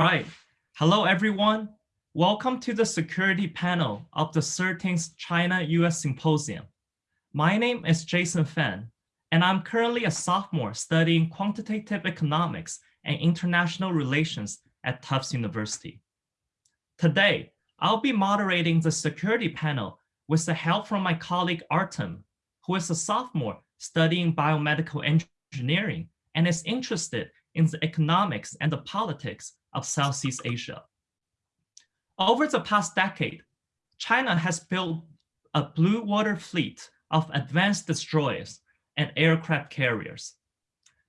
right. Hello, everyone. Welcome to the security panel of the 13th China-US Symposium. My name is Jason Fan, and I'm currently a sophomore studying quantitative economics and international relations at Tufts University. Today, I'll be moderating the security panel with the help from my colleague Artem, who is a sophomore studying biomedical engineering and is interested in the economics and the politics of Southeast Asia. Over the past decade, China has built a blue water fleet of advanced destroyers and aircraft carriers.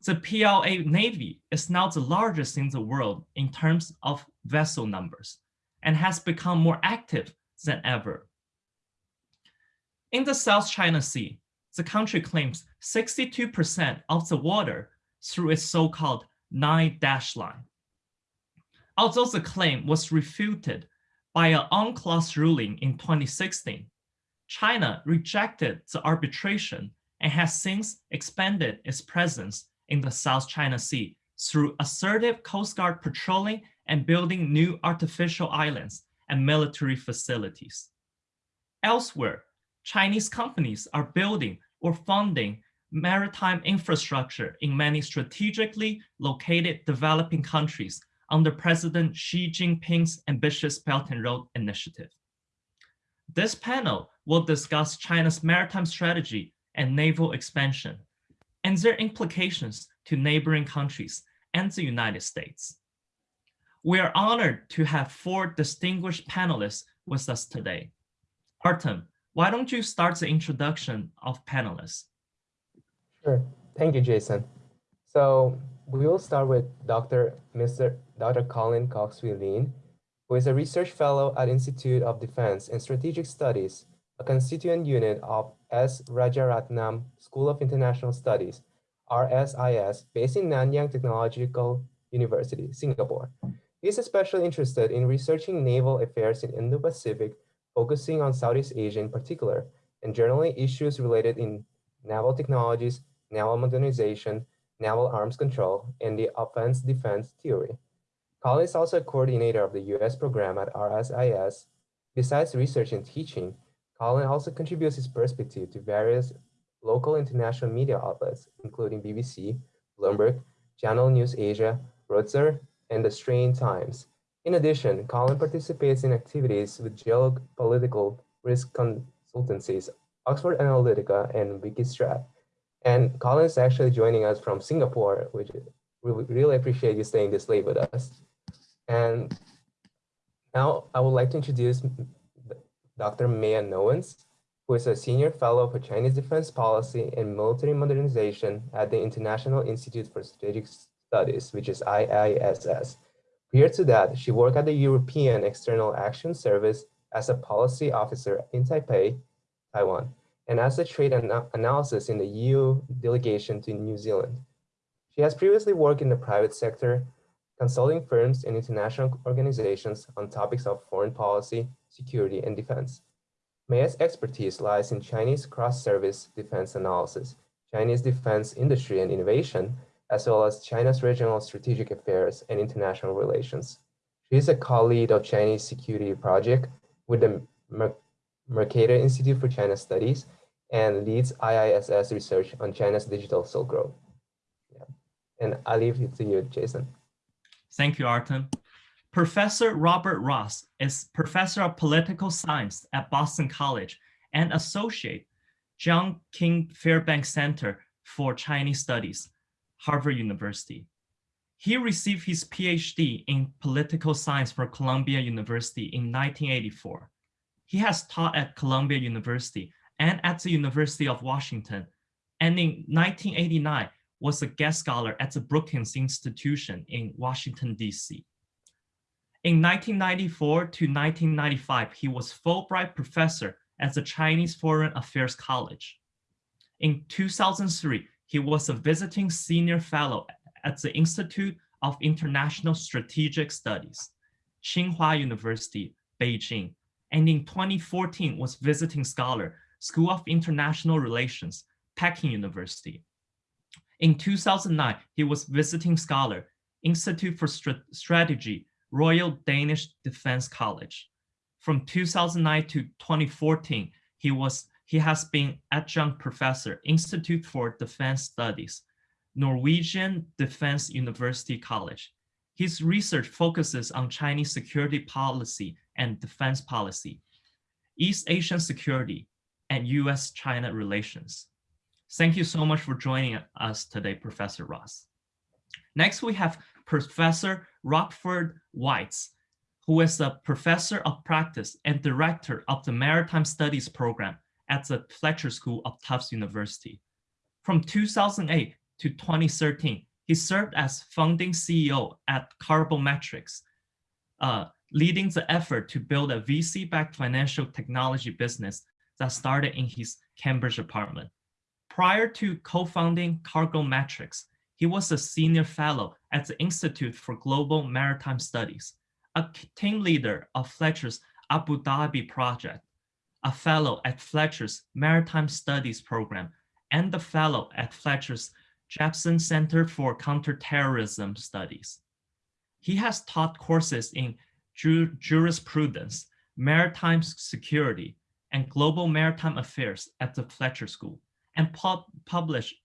The PLA Navy is now the largest in the world in terms of vessel numbers and has become more active than ever. In the South China Sea, the country claims 62% of the water through its so-called nine dash line. Although the claim was refuted by an UNCLOS ruling in 2016, China rejected the arbitration and has since expanded its presence in the South China Sea through assertive Coast Guard patrolling and building new artificial islands and military facilities. Elsewhere, Chinese companies are building or funding maritime infrastructure in many strategically located developing countries under President Xi Jinping's ambitious Belt and Road Initiative. This panel will discuss China's maritime strategy and naval expansion and their implications to neighboring countries and the United States. We are honored to have four distinguished panelists with us today. Artem, why don't you start the introduction of panelists? Sure. Thank you, Jason. So we will start with Dr. Mr. Dr. Colin Koh Swee Lean, who is a research fellow at Institute of Defense and Strategic Studies, a constituent unit of S. Rajaratnam School of International Studies, RSIS, based in Nanyang Technological University, Singapore. He is especially interested in researching naval affairs in Indo-Pacific, focusing on Southeast Asia in particular, and generally issues related in naval technologies, naval modernization, naval arms control, and the offense defense theory. Colin is also a coordinator of the US program at RSIS. Besides research and teaching, Colin also contributes his perspective to various local international media outlets, including BBC, Bloomberg, Channel News Asia, Reuters, and the Straits Times. In addition, Colin participates in activities with geopolitical risk consultancies, Oxford Analytica, and Wikistrat. And Colin is actually joining us from Singapore, which we really appreciate you staying this late with us. And now I would like to introduce Dr. Meia Nouwens, who is a senior fellow for Chinese defense policy and military modernization at the International Institute for Strategic Studies, which is IISS. Prior to that, she worked at the European External Action Service as a policy officer in Taipei, Taiwan and as a trade ana analysis in the EU delegation to New Zealand. She has previously worked in the private sector, consulting firms and international organizations on topics of foreign policy, security, and defense. Meia's expertise lies in Chinese cross-service defense analysis, Chinese defense industry and innovation, as well as China's regional strategic affairs and international relations. She is a co-lead of Chinese Security Project with the Mercator Institute for China Studies and leads IISS research on China's digital Silk Road. Yeah. And I'll leave it to you, Jason. Thank you, Artem. Professor Robert Ross is Professor of Political Science at Boston College and Associate John King Fairbanks Center for Chinese Studies, Harvard University. He received his PhD in political science from Columbia University in 1984. He has taught at Columbia University and at the University of Washington. And in 1989, was a guest scholar at the Brookings Institution in Washington, DC. In 1994 to 1995, he was Fulbright professor at the Chinese Foreign Affairs College. In 2003, he was a visiting senior fellow at the Institute of International Strategic Studies, Tsinghua University, Beijing, and in 2014 was visiting scholar School of International Relations, Peking University. In 2009, he was visiting scholar, Institute for St Strategy, Royal Danish Defense College. From 2009 to 2014, he was he has been adjunct professor, Institute for Defense Studies, Norwegian Defense University College. His research focuses on Chinese security policy and defense policy, East Asian security, and US-China relations. Thank you so much for joining us today, Professor Ross. Next, we have Professor Rockford Weitz, who is a professor of practice and director of the Maritime Studies program at the Fletcher School of Tufts University. From 2008 to 2013, he served as founding CEO at CargoMetrics, uh, leading the effort to build a VC-backed financial technology business that started in his Cambridge apartment. Prior to co-founding CargoMetrics, he was a senior fellow at the Institute for Global Maritime Studies, a team leader of Fletcher's Abu Dhabi project, a fellow at Fletcher's Maritime Studies program, and a fellow at Fletcher's Jebsen Center for Counterterrorism Studies. He has taught courses in ju jurisprudence, maritime security, and global maritime affairs at the Fletcher School, and pub published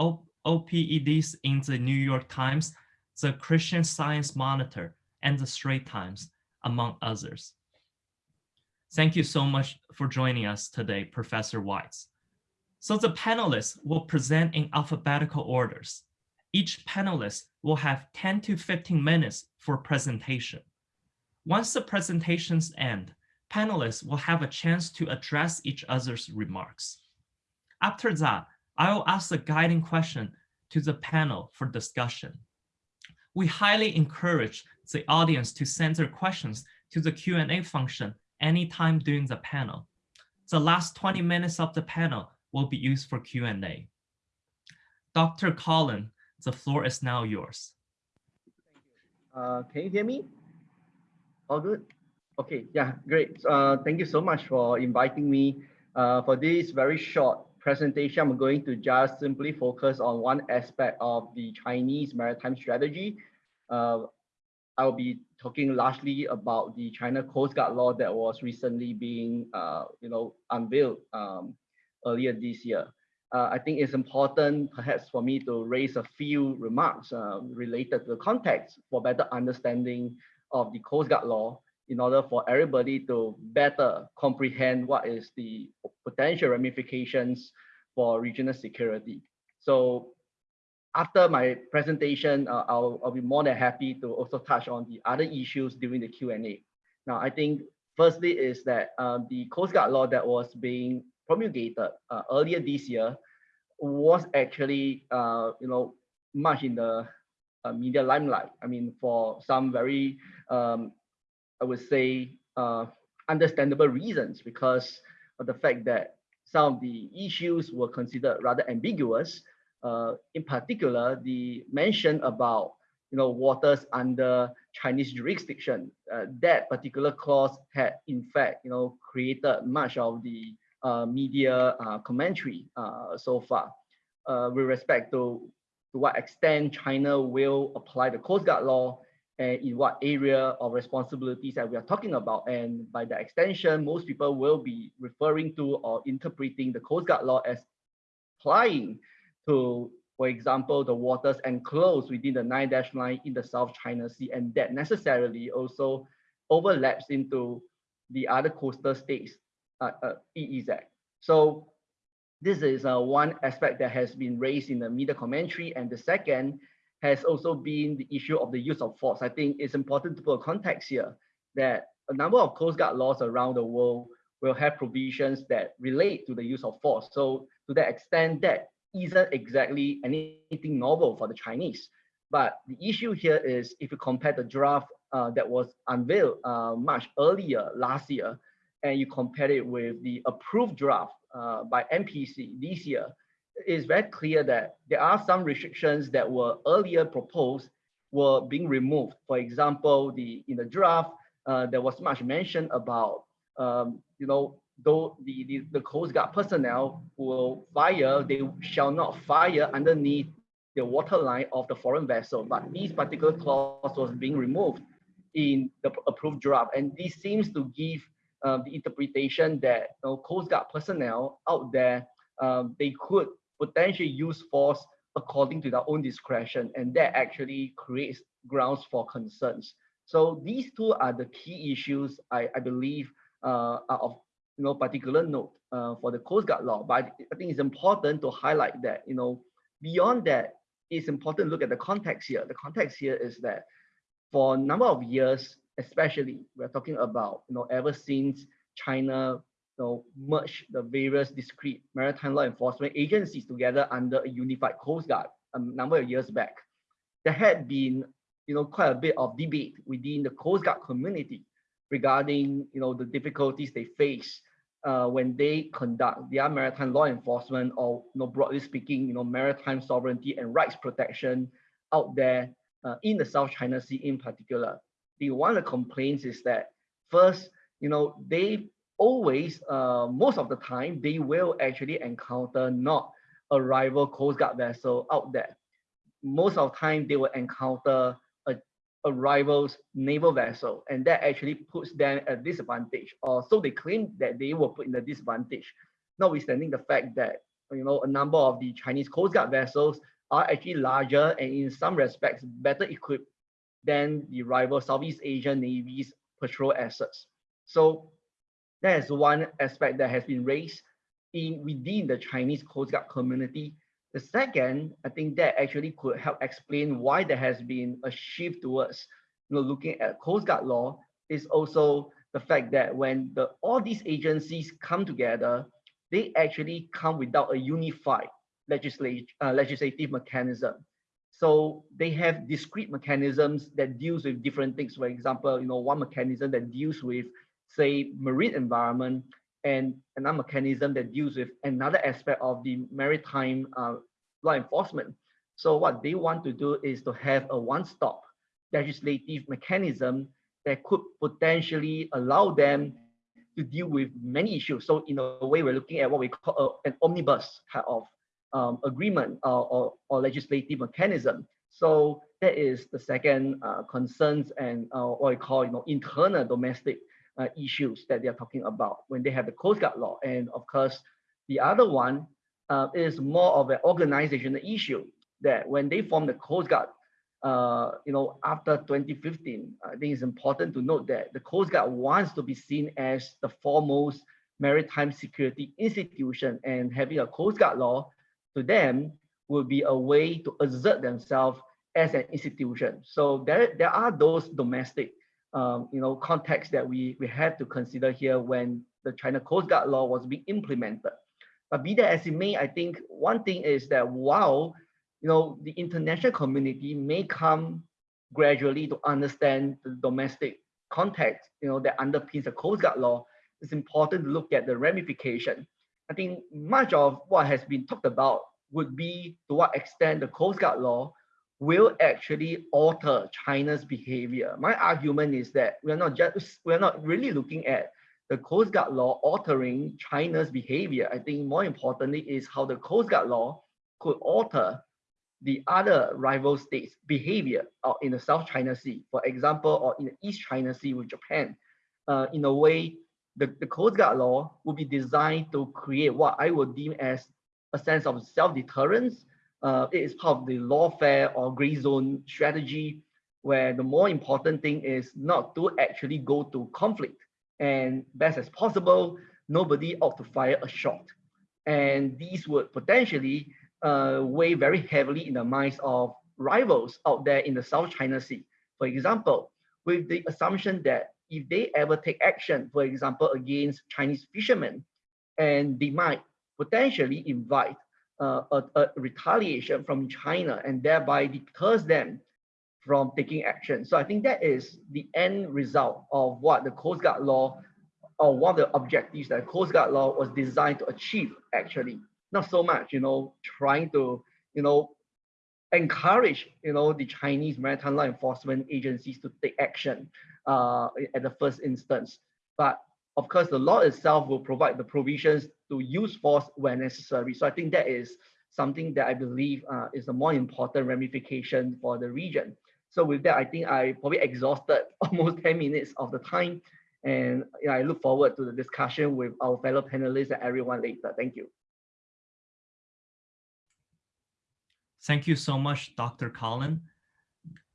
OPEDs in the New York Times, the Christian Science Monitor, and the Strait Times, among others. Thank you so much for joining us today, Professor Weitz. So the panelists will present in alphabetical orders. Each panelist will have 10 to 15 minutes for presentation. Once the presentations end, panelists will have a chance to address each other's remarks. After that, I will ask a guiding question to the panel for discussion. We highly encourage the audience to send their questions to the Q&A function anytime during the panel. The last 20 minutes of the panel will be used for Q&A. Dr. Collin, the floor is now yours. Uh, can you hear me? All good? Okay, yeah, great. Uh, thank you so much for inviting me uh, for this very short presentation, I'm going to just simply focus on one aspect of the Chinese maritime strategy. Uh, I'll be talking largely about the China Coast Guard law that was recently being, uh, you know, unveiled um, earlier this year. Uh, I think it's important perhaps for me to raise a few remarks uh, related to the context for better understanding of the Coast Guard law in order for everybody to better comprehend what is the potential ramifications for regional security. So after my presentation, uh, I'll, I'll be more than happy to also touch on the other issues during the Q&A. Now, I think firstly is that uh, the Coast Guard law that was being promulgated uh, earlier this year was actually, uh, you know, much in the uh, media limelight. I mean, for some very um, I would say, uh, understandable reasons because of the fact that some of the issues were considered rather ambiguous. Uh, in particular, the mention about you know waters under Chinese jurisdiction. Uh, that particular clause had in fact you know created much of the uh, media uh, commentary uh, so far with respect to to what extent China will apply the Coast Guard law and in what area of responsibilities that we are talking about. And by the extension, most people will be referring to or interpreting the Coast Guard law as applying to, for example, the waters enclosed within the nine dash line in the South China Sea, and that necessarily also overlaps into the other coastal states, uh, uh, EEZ. So this is uh, one aspect that has been raised in the media commentary. And the second has also been the issue of the use of force. I think it's important to put a context here that a number of Coast Guard laws around the world will have provisions that relate to the use of force. So to that extent, that isn't exactly anything novel for the Chinese. But the issue here is if you compare the draft uh, that was unveiled uh, much earlier last year, and you compare it with the approved draft uh, by NPC this year, it's very clear that there are some restrictions that were earlier proposed were being removed. For example, the in the draft, uh, there was much mention about, um, you know, though the, the, the Coast Guard personnel will fire, they shall not fire underneath the waterline of the foreign vessel. But this particular clause was being removed. in the approved draft. And this seems to give uh, the interpretation that you know, Coast Guard personnel out there, um, they could potentially use force according to their own discretion. And that actually creates grounds for concerns. So these two are the key issues I, I believe uh, are of you know, particular note uh, for the Coast Guard law. But I, think it's important to highlight that, you know, beyond that, it's important to look at the context here. The context here is that for a number of years, especially we're talking about, you know, ever since China you know, merged the various discrete maritime law enforcement agencies together under a unified Coast Guard a number of years back, there had been, you know, quite a bit of debate within the Coast Guard community regarding, you know, the difficulties they face uh, when they conduct their maritime law enforcement or, you know, broadly speaking, you know, maritime sovereignty and rights protection out there uh, in the South China Sea in particular. The one of the complaints is that first, you know, they always, uh, most of the time, they will actually encounter not a rival Coast Guard vessel out there. Most of the time, they will encounter a, a rival's naval vessel, and that actually puts them at disadvantage. Or so they claim that they were put in a disadvantage, notwithstanding the fact that you know a number of the Chinese Coast Guard vessels are actually larger and in some respects better equipped than the rival Southeast Asian Navy's patrol assets. So that is one aspect that has been raised in within the Chinese Coast Guard community. The second, I think that actually could help explain why there has been a shift towards you know, looking at Coast Guard law is also the fact that when the all these agencies come together, they actually come without a unified legislative, uh, legislative mechanism. So they have discrete mechanisms that deals with different things. For example, you know, one mechanism that deals with, say, marine environment, and another mechanism that deals with another aspect of the maritime uh, law enforcement. So what they want to do is to have a one-stop legislative mechanism that could potentially allow them to deal with many issues. So in a way, we're looking at what we call a, an omnibus type of um, agreement or, or legislative mechanism. So that is the second uh, concerns and uh, what we call you know internal domestic uh, issues that they are talking about when they have the Coast Guard law. And of course, the other one uh, is more of an organizational issue that when they form the Coast Guard, uh, you know, after 2015, I think it's important to note that the Coast Guard wants to be seen as the foremost maritime security institution and having a Coast Guard law to them will be a way to assert themselves as an institution. So there, there are those domestic um, you know, context that we, we have to consider here when the China Coast Guard law was being implemented. But be that as it may, I think one thing is that while you know the international community may come gradually to understand the domestic context, you know, that underpins the Coast Guard law, it's important to look at the ramification I think much of what has been talked about would be to what extent the Coast Guard law will actually alter China's behavior. My argument is that we're not just we're not really looking at the Coast Guard law altering China's behavior. I think more importantly is how the Coast Guard law could alter the other rival states' behavior or in the South China Sea, for example, or in the East China Sea with Japan, uh, in a way the, the Coast Guard law will be designed to create what I would deem as a sense of self-deterrence. Uh, it is part of the lawfare or gray zone strategy, where the more important thing is not to actually go to conflict. And best as possible, nobody ought to fire a shot. And these would potentially uh, weigh very heavily in the minds of rivals out there in the South China Sea. For example, with the assumption that if they ever take action, for example, against Chinese fishermen, and they might potentially invite uh, a, a, retaliation from China and thereby deters them from taking action. So I think that is the end result of what the Coast Guard law or one of the objectives that Coast Guard law was designed to achieve actually. Not so much, you know, trying to, you know, encourage, you know, the Chinese maritime law enforcement agencies to take action uh, at the first instance. But of course, the law itself will provide the provisions to use force when necessary. So I think that is something that I believe uh, is a more important ramification for the region. So with that, I think I probably exhausted almost 10 minutes of the time. And I look forward to the discussion with our fellow panelists and everyone later. Thank you. Thank you so much, Dr. Colin.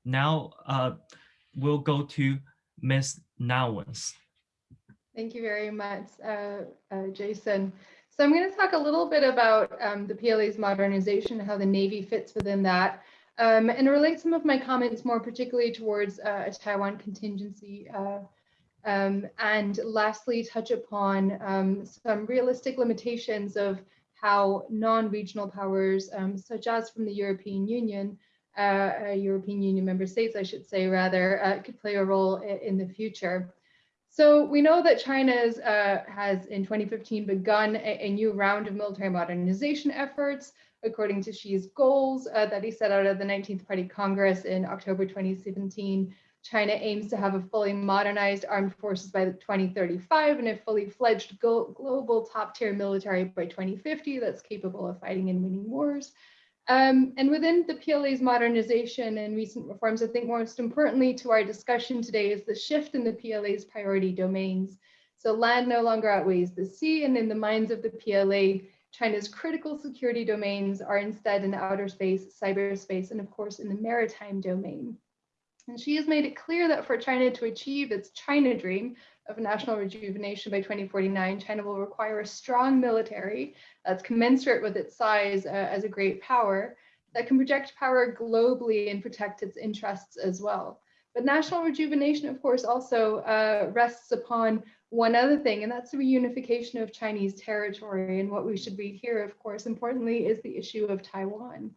Now uh, we'll go to Ms. Nouwens. Thank you very much, uh, uh, Jason. So I'm going to talk a little bit about um, the PLA's modernization, how the Navy fits within that, um, and relate some of my comments more particularly towards uh, a Taiwan contingency. Uh, um, and lastly, touch upon um, some realistic limitations of how non-regional powers, um, such as from the European Union, uh, uh, European Union member states, I should say, rather, could play a role in the future. So we know that China uh, has in 2015 begun a, a, new round of military modernization efforts, according to Xi's goals uh, that he set out at the 19th Party Congress in October 2017. China aims to have a fully modernized armed forces by 2035 and a fully fledged global top tier military by 2050 that's capable of fighting and winning wars. Um, and within the PLA's modernization and recent reforms, I think most importantly to our discussion today is the shift in the PLA's priority domains. So land no longer outweighs the sea, and in the minds of the PLA, China's critical security domains are instead in outer space, cyberspace, and of course in the maritime domain. And Xi has made it clear that for China to achieve its China dream of national rejuvenation by 2049, China will require a strong military that's commensurate with its size uh, as a great power that can project power globally and protect its interests as well. But national rejuvenation, of course, also uh, rests upon one other thing, and that's the reunification of Chinese territory. And what we should read here, of course, importantly, is the issue of Taiwan.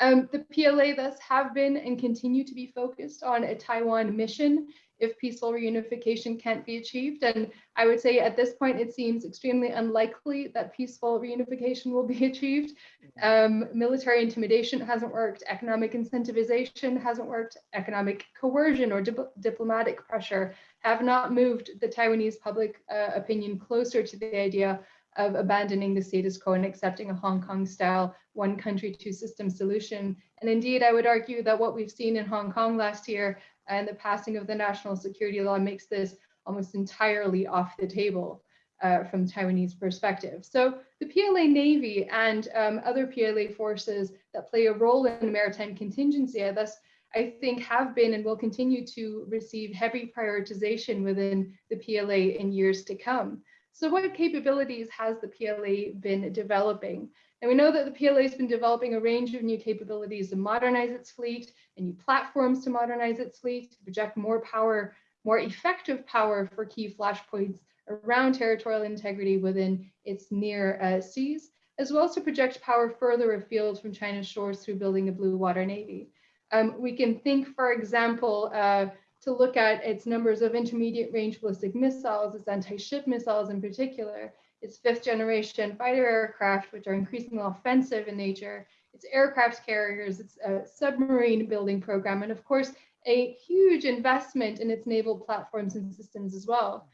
Um, the PLA thus have been and continue to be focused on a Taiwan mission if peaceful reunification can't be achieved. And I would say at this point, it seems extremely unlikely that peaceful reunification will be achieved. Um, military intimidation hasn't worked, economic incentivization hasn't worked, economic coercion or dip diplomatic pressure have not moved the Taiwanese public uh, opinion closer to the idea of abandoning the status quo and accepting a Hong Kong style one country, two system solution. And indeed, I would argue that what we've seen in Hong Kong last year and the passing of the national security law makes this almost entirely off the table uh, from Taiwanese perspective. So the PLA Navy and um, other PLA forces that play a role in the maritime contingency, thus I think have been and will continue to receive heavy prioritization within the PLA in years to come. So what capabilities has the PLA been developing? And we know that the PLA has been developing a range of new capabilities to modernize its fleet and new platforms to modernize its fleet, to project more power, more effective power for key flashpoints around territorial integrity within its near uh, seas, as well as to project power further afield from China's shores through building a blue water navy. Um, we can think, for example, uh, to look at its numbers of intermediate range ballistic missiles, its anti-ship missiles in particular, its fifth generation fighter aircraft, which are increasingly offensive in nature, its aircraft carriers, its uh, submarine building program, and of course, a huge investment in its naval platforms and systems as well.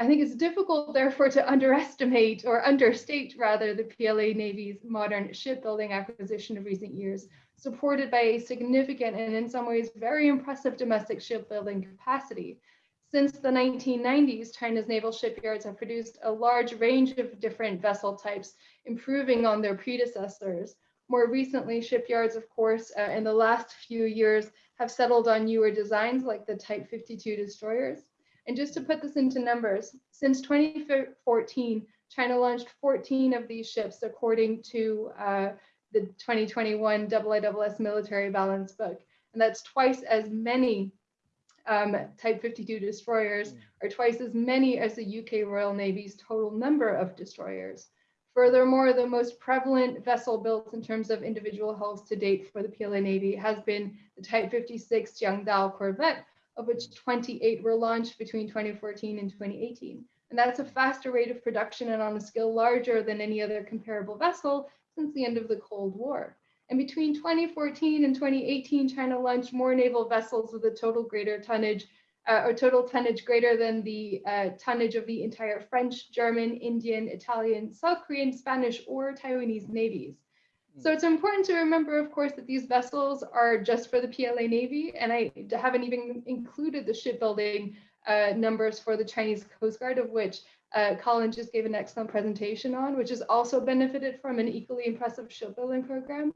I think it's difficult, therefore, to underestimate or understate rather the PLA Navy's modern shipbuilding acquisition of recent years, supported by a significant and in some ways very impressive domestic shipbuilding capacity. Since the 1990s, China's naval shipyards have produced a large range of different vessel types, improving on their predecessors. More recently, shipyards, of course, uh, in the last few years have settled on newer designs like the Type 52 destroyers. And just to put this into numbers, since 2014, China launched 14 of these ships according to uh, the 2021 IISS military balance book. And that's twice as many um, Type 52 destroyers, mm. or twice as many as the UK Royal Navy's total number of destroyers. Furthermore, the most prevalent vessel built in terms of individual hulls to date for the PLA Navy has been the Type 56 Jiangdao Corvette, of which 28 were launched between 2014 and 2018. And that's a faster rate of production and on a scale larger than any other comparable vessel since the end of the Cold War. And between 2014 and 2018, China launched more naval vessels with a total greater tonnage uh, or total tonnage greater than the uh, tonnage of the entire French, German, Indian, Italian, South Korean, Spanish, or Taiwanese navies. So it's important to remember, of course, that these vessels are just for the PLA Navy, and I haven't even included the shipbuilding uh, numbers for the Chinese Coast Guard, of which uh, Colin just gave an excellent presentation on, which has also benefited from an equally impressive shipbuilding program.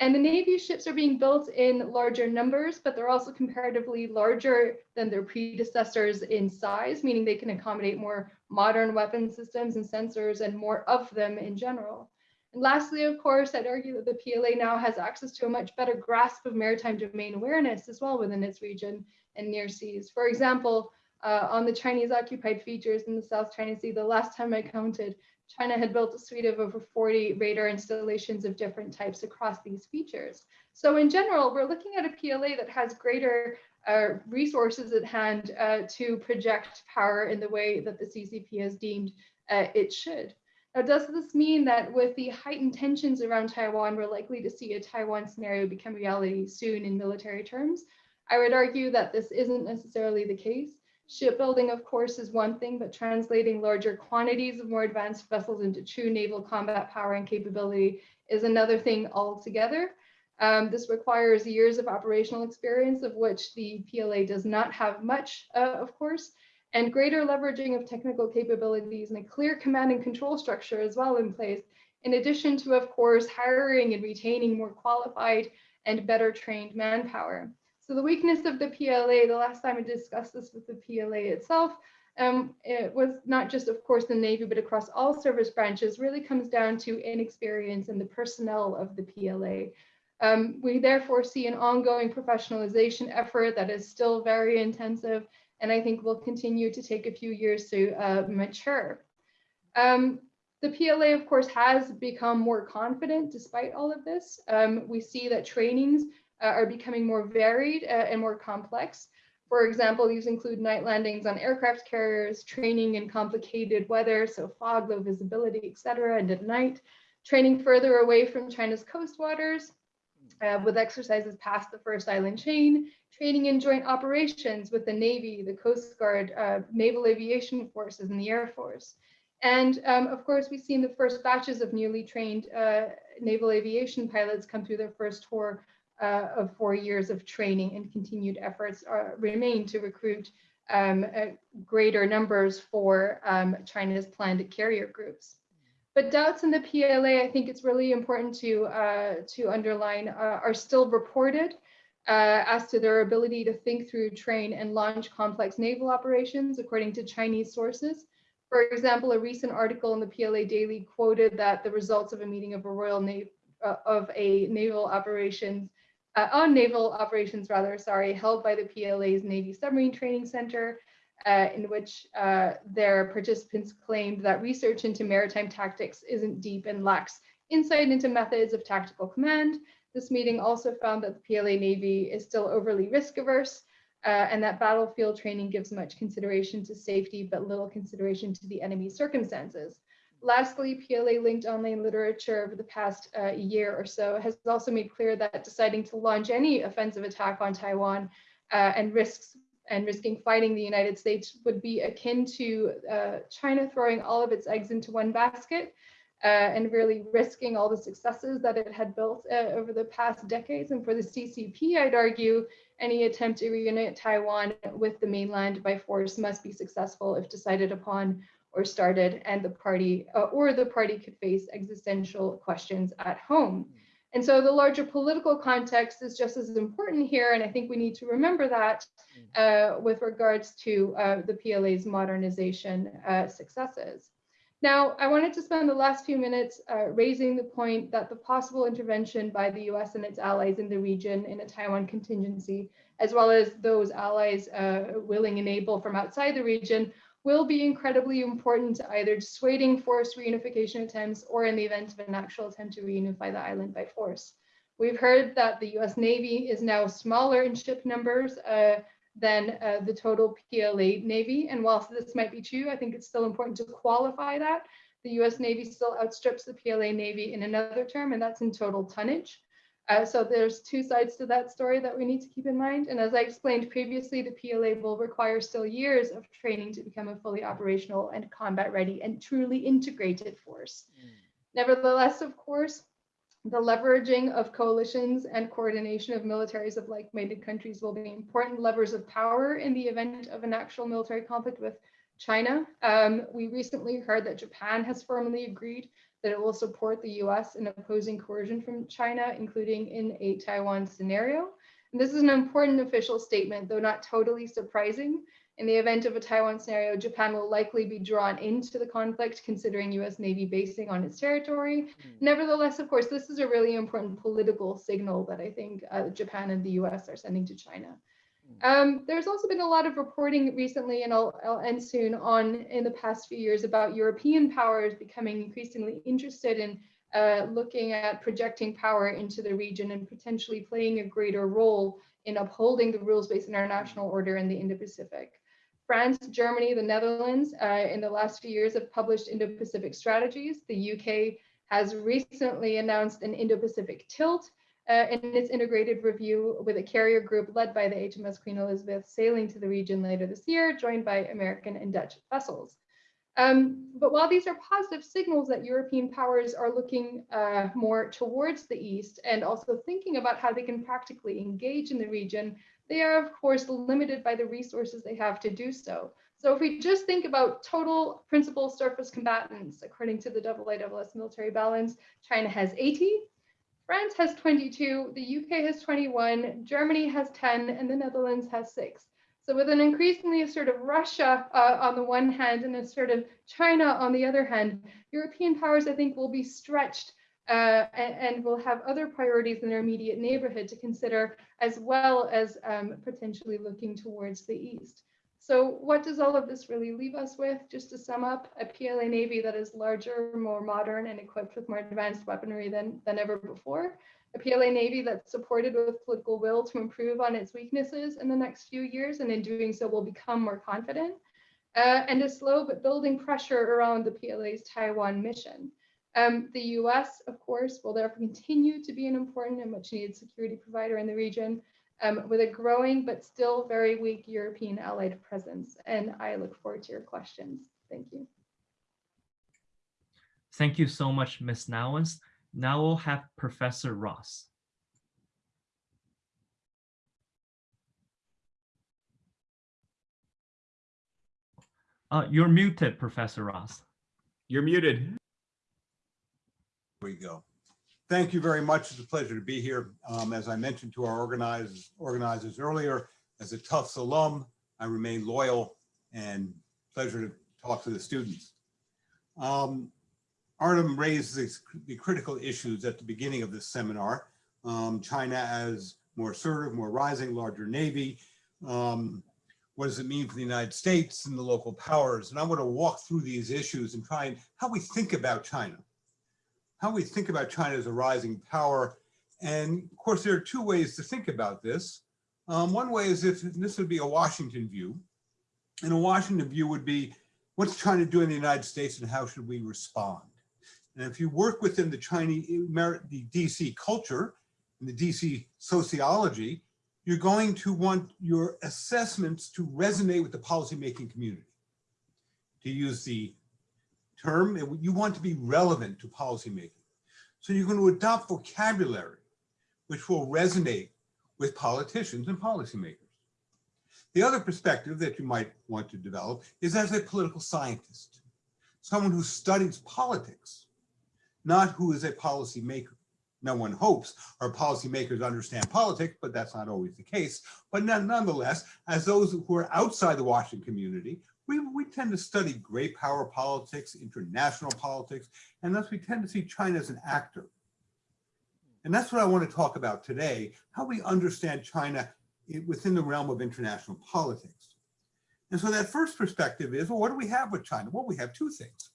And the Navy ships are being built in larger numbers, but they're also comparatively larger than their predecessors in size, meaning they can accommodate more modern weapon systems and sensors and more of them in general. And lastly, of course, I'd argue that the PLA now has access to a much better grasp of maritime domain awareness as well within its region and near seas. For example, uh, on the Chinese occupied features in the South China Sea, the last time I counted, China had built a suite of over 40 radar installations of different types across these features. So in general, we're looking at a PLA that has greater uh, resources at hand uh, to project power in the way that the CCP has deemed uh, it should. Now, does this mean that with the heightened tensions around Taiwan, we're likely to see a Taiwan scenario become reality soon in military terms? I would argue that this isn't necessarily the case. Shipbuilding, of course, is one thing, but translating larger quantities of more advanced vessels into true naval combat power and capability is another thing altogether. Um, this requires years of operational experience, of which the PLA does not have much, uh, of course, and greater leveraging of technical capabilities and a clear command and control structure as well in place, in addition to, of course, hiring and retaining more qualified and better trained manpower. So the weakness of the PLA, the last time I discussed this with the PLA itself, um, it was not just, of course, the Navy, but across all service branches, really comes down to inexperience and the personnel of the PLA. Um, we therefore see an ongoing professionalization effort that is still very intensive and I think will continue to take a few years to uh, mature. Um, the PLA, of course, has become more confident despite all of this. Um, we see that trainings uh, are becoming more varied uh, and more complex. For example, these include night landings on aircraft carriers, training in complicated weather, so fog, low visibility, etc., and at night, training further away from China's coast waters, uh, with exercises past the first island chain, training in joint operations with the Navy, the Coast Guard, uh, Naval Aviation Forces, and the Air Force. And um, of course, we've seen the first batches of newly trained uh, naval aviation pilots come through their first tour uh, of four years of training and continued efforts are, remain to recruit um, greater numbers for um, China's planned carrier groups. But doubts in the PLA, I think it's really important to, uh, to underline, uh, are still reported uh, as to their ability to think through, train, and launch complex naval operations, according to Chinese sources. For example, a recent article in the PLA Daily quoted that the results of a meeting of a Royal uh, of a naval operations uh, on naval operations rather, sorry, held by the PLA's Navy Submarine Training Center, uh, in which uh, their participants claimed that research into maritime tactics isn't deep and lacks insight into methods of tactical command. This meeting also found that the PLA Navy is still overly risk averse uh, and that battlefield training gives much consideration to safety, but little consideration to the enemy circumstances. Lastly, PLA linked online literature over the past uh, year or so has also made clear that deciding to launch any offensive attack on Taiwan uh, and risks and risking fighting the United States would be akin to uh, China throwing all of its eggs into one basket uh, and really risking all the successes that it had built uh, over the past decades. And for the CCP, I'd argue any attempt to reunite Taiwan with the mainland by force must be successful if decided upon or started and the party uh, or the party could face existential questions at home. And so the larger political context is just as important here. And I think we need to remember that uh, with regards to uh, the PLA's modernization uh, successes. Now, I wanted to spend the last few minutes uh, raising the point that the possible intervention by the US and its allies in the region in a Taiwan contingency, as well as those allies uh, willing and able from outside the region, will be incredibly important to either dissuading forced reunification attempts or in the event of an actual attempt to reunify the island by force. We've heard that the US Navy is now smaller in ship numbers uh, than uh, the total PLA Navy. And whilst this might be true, I think it's still important to qualify that. The US Navy still outstrips the PLA Navy in another term, and that's in total tonnage. Uh, so there's two sides to that story that we need to keep in mind. And as I explained previously, the PLA will require still years of training to become a fully operational and combat ready and truly integrated force. Mm. Nevertheless, of course, The leveraging of coalitions and coordination of militaries of like-minded countries will be important levers of power in the event of an actual military conflict with China. Um, we recently heard that Japan has formally agreed that it will support the US in opposing coercion from China, including in a Taiwan scenario. And this is an important official statement, though not totally surprising. In the event of a Taiwan scenario, Japan will likely be drawn into the conflict, considering US Navy basing on its territory. Nevertheless, of course, this is a really important political signal that I think uh, Japan and the US are sending to China. Um, there's also been a lot of reporting recently, and I'll, I'll end soon, on in the past few years about European powers becoming increasingly interested in uh, looking at projecting power into the region and potentially playing a greater role in upholding the rules-based international order in the Indo-Pacific. France, Germany, the Netherlands, uh, in the last few years have published Indo-Pacific strategies. The UK has recently announced an Indo-Pacific tilt uh, in its integrated review with a carrier group led by the HMS Queen Elizabeth sailing to the region later this year, joined by American and Dutch vessels. Um, but while these are positive signals that European powers are looking uh, more towards the East and also thinking about how they can practically engage in the region, they are of course limited by the resources they have to do so. So if we just think about total principal surface combatants, according to the IISS military balance, China has 80, France has 22, the UK has 21, Germany has 10, and the Netherlands has six. So with an increasingly of Russia uh, on the one hand and a sort of China on the other hand, European powers, I think, will be stretched uh, and, and, will have other priorities in their immediate neighborhood to consider, as well as um, potentially looking towards the east. So what does all of this really leave us with? Just to sum up, a PLA Navy that is larger, more modern, and equipped with more advanced weaponry than, than ever before. A PLA Navy that's supported with political will to improve on its weaknesses in the next few years, and in doing so will become more confident. Uh, and a slow but building pressure around the PLA's Taiwan mission. Um, the US, of course, will therefore continue to be an important and much needed security provider in the region um, with a growing but still very weak European allied presence. And I look forward to your questions. Thank you. Thank you so much, Ms. Nouwens. Now we'll have Professor Ross. Uh, you're muted, Professor Ross. You're muted. Here we go. Thank you very much. It's a pleasure to be here. Um, as I mentioned to our organizers, organizers earlier, as a Tufts alum, I remain loyal and pleasure to talk to the students. Um, Artem raised the critical issues at the beginning of this seminar. Um, China as more assertive, more rising, larger Navy. Um, what does it mean for the United States and the local powers? And I want to walk through these issues and try and how we think about China, how we think about China as a rising power. And of course, there are two ways to think about this. Um, one way is if this would be a Washington view, and a Washington view would be, what's China doing in the United States and how should we respond? And if you work within the Chinese, the DC culture and the DC sociology, you're going to want your assessments to resonate with the policymaking community. To use the term, you want to be relevant to policymaking. So you're going to adopt vocabulary which will resonate with politicians and policymakers. The other perspective that you might want to develop is as a political scientist, someone who studies politics not who is a policymaker. No one hopes our policymakers understand politics, but that's not always the case. But nonetheless, as those who are outside the Washington community, we, we tend to study great power politics, international politics, and thus we tend to see China as an actor. And that's what I want to talk about today, how we understand China within the realm of international politics. And so that first perspective is, well, what do we have with China? Well, we have two things.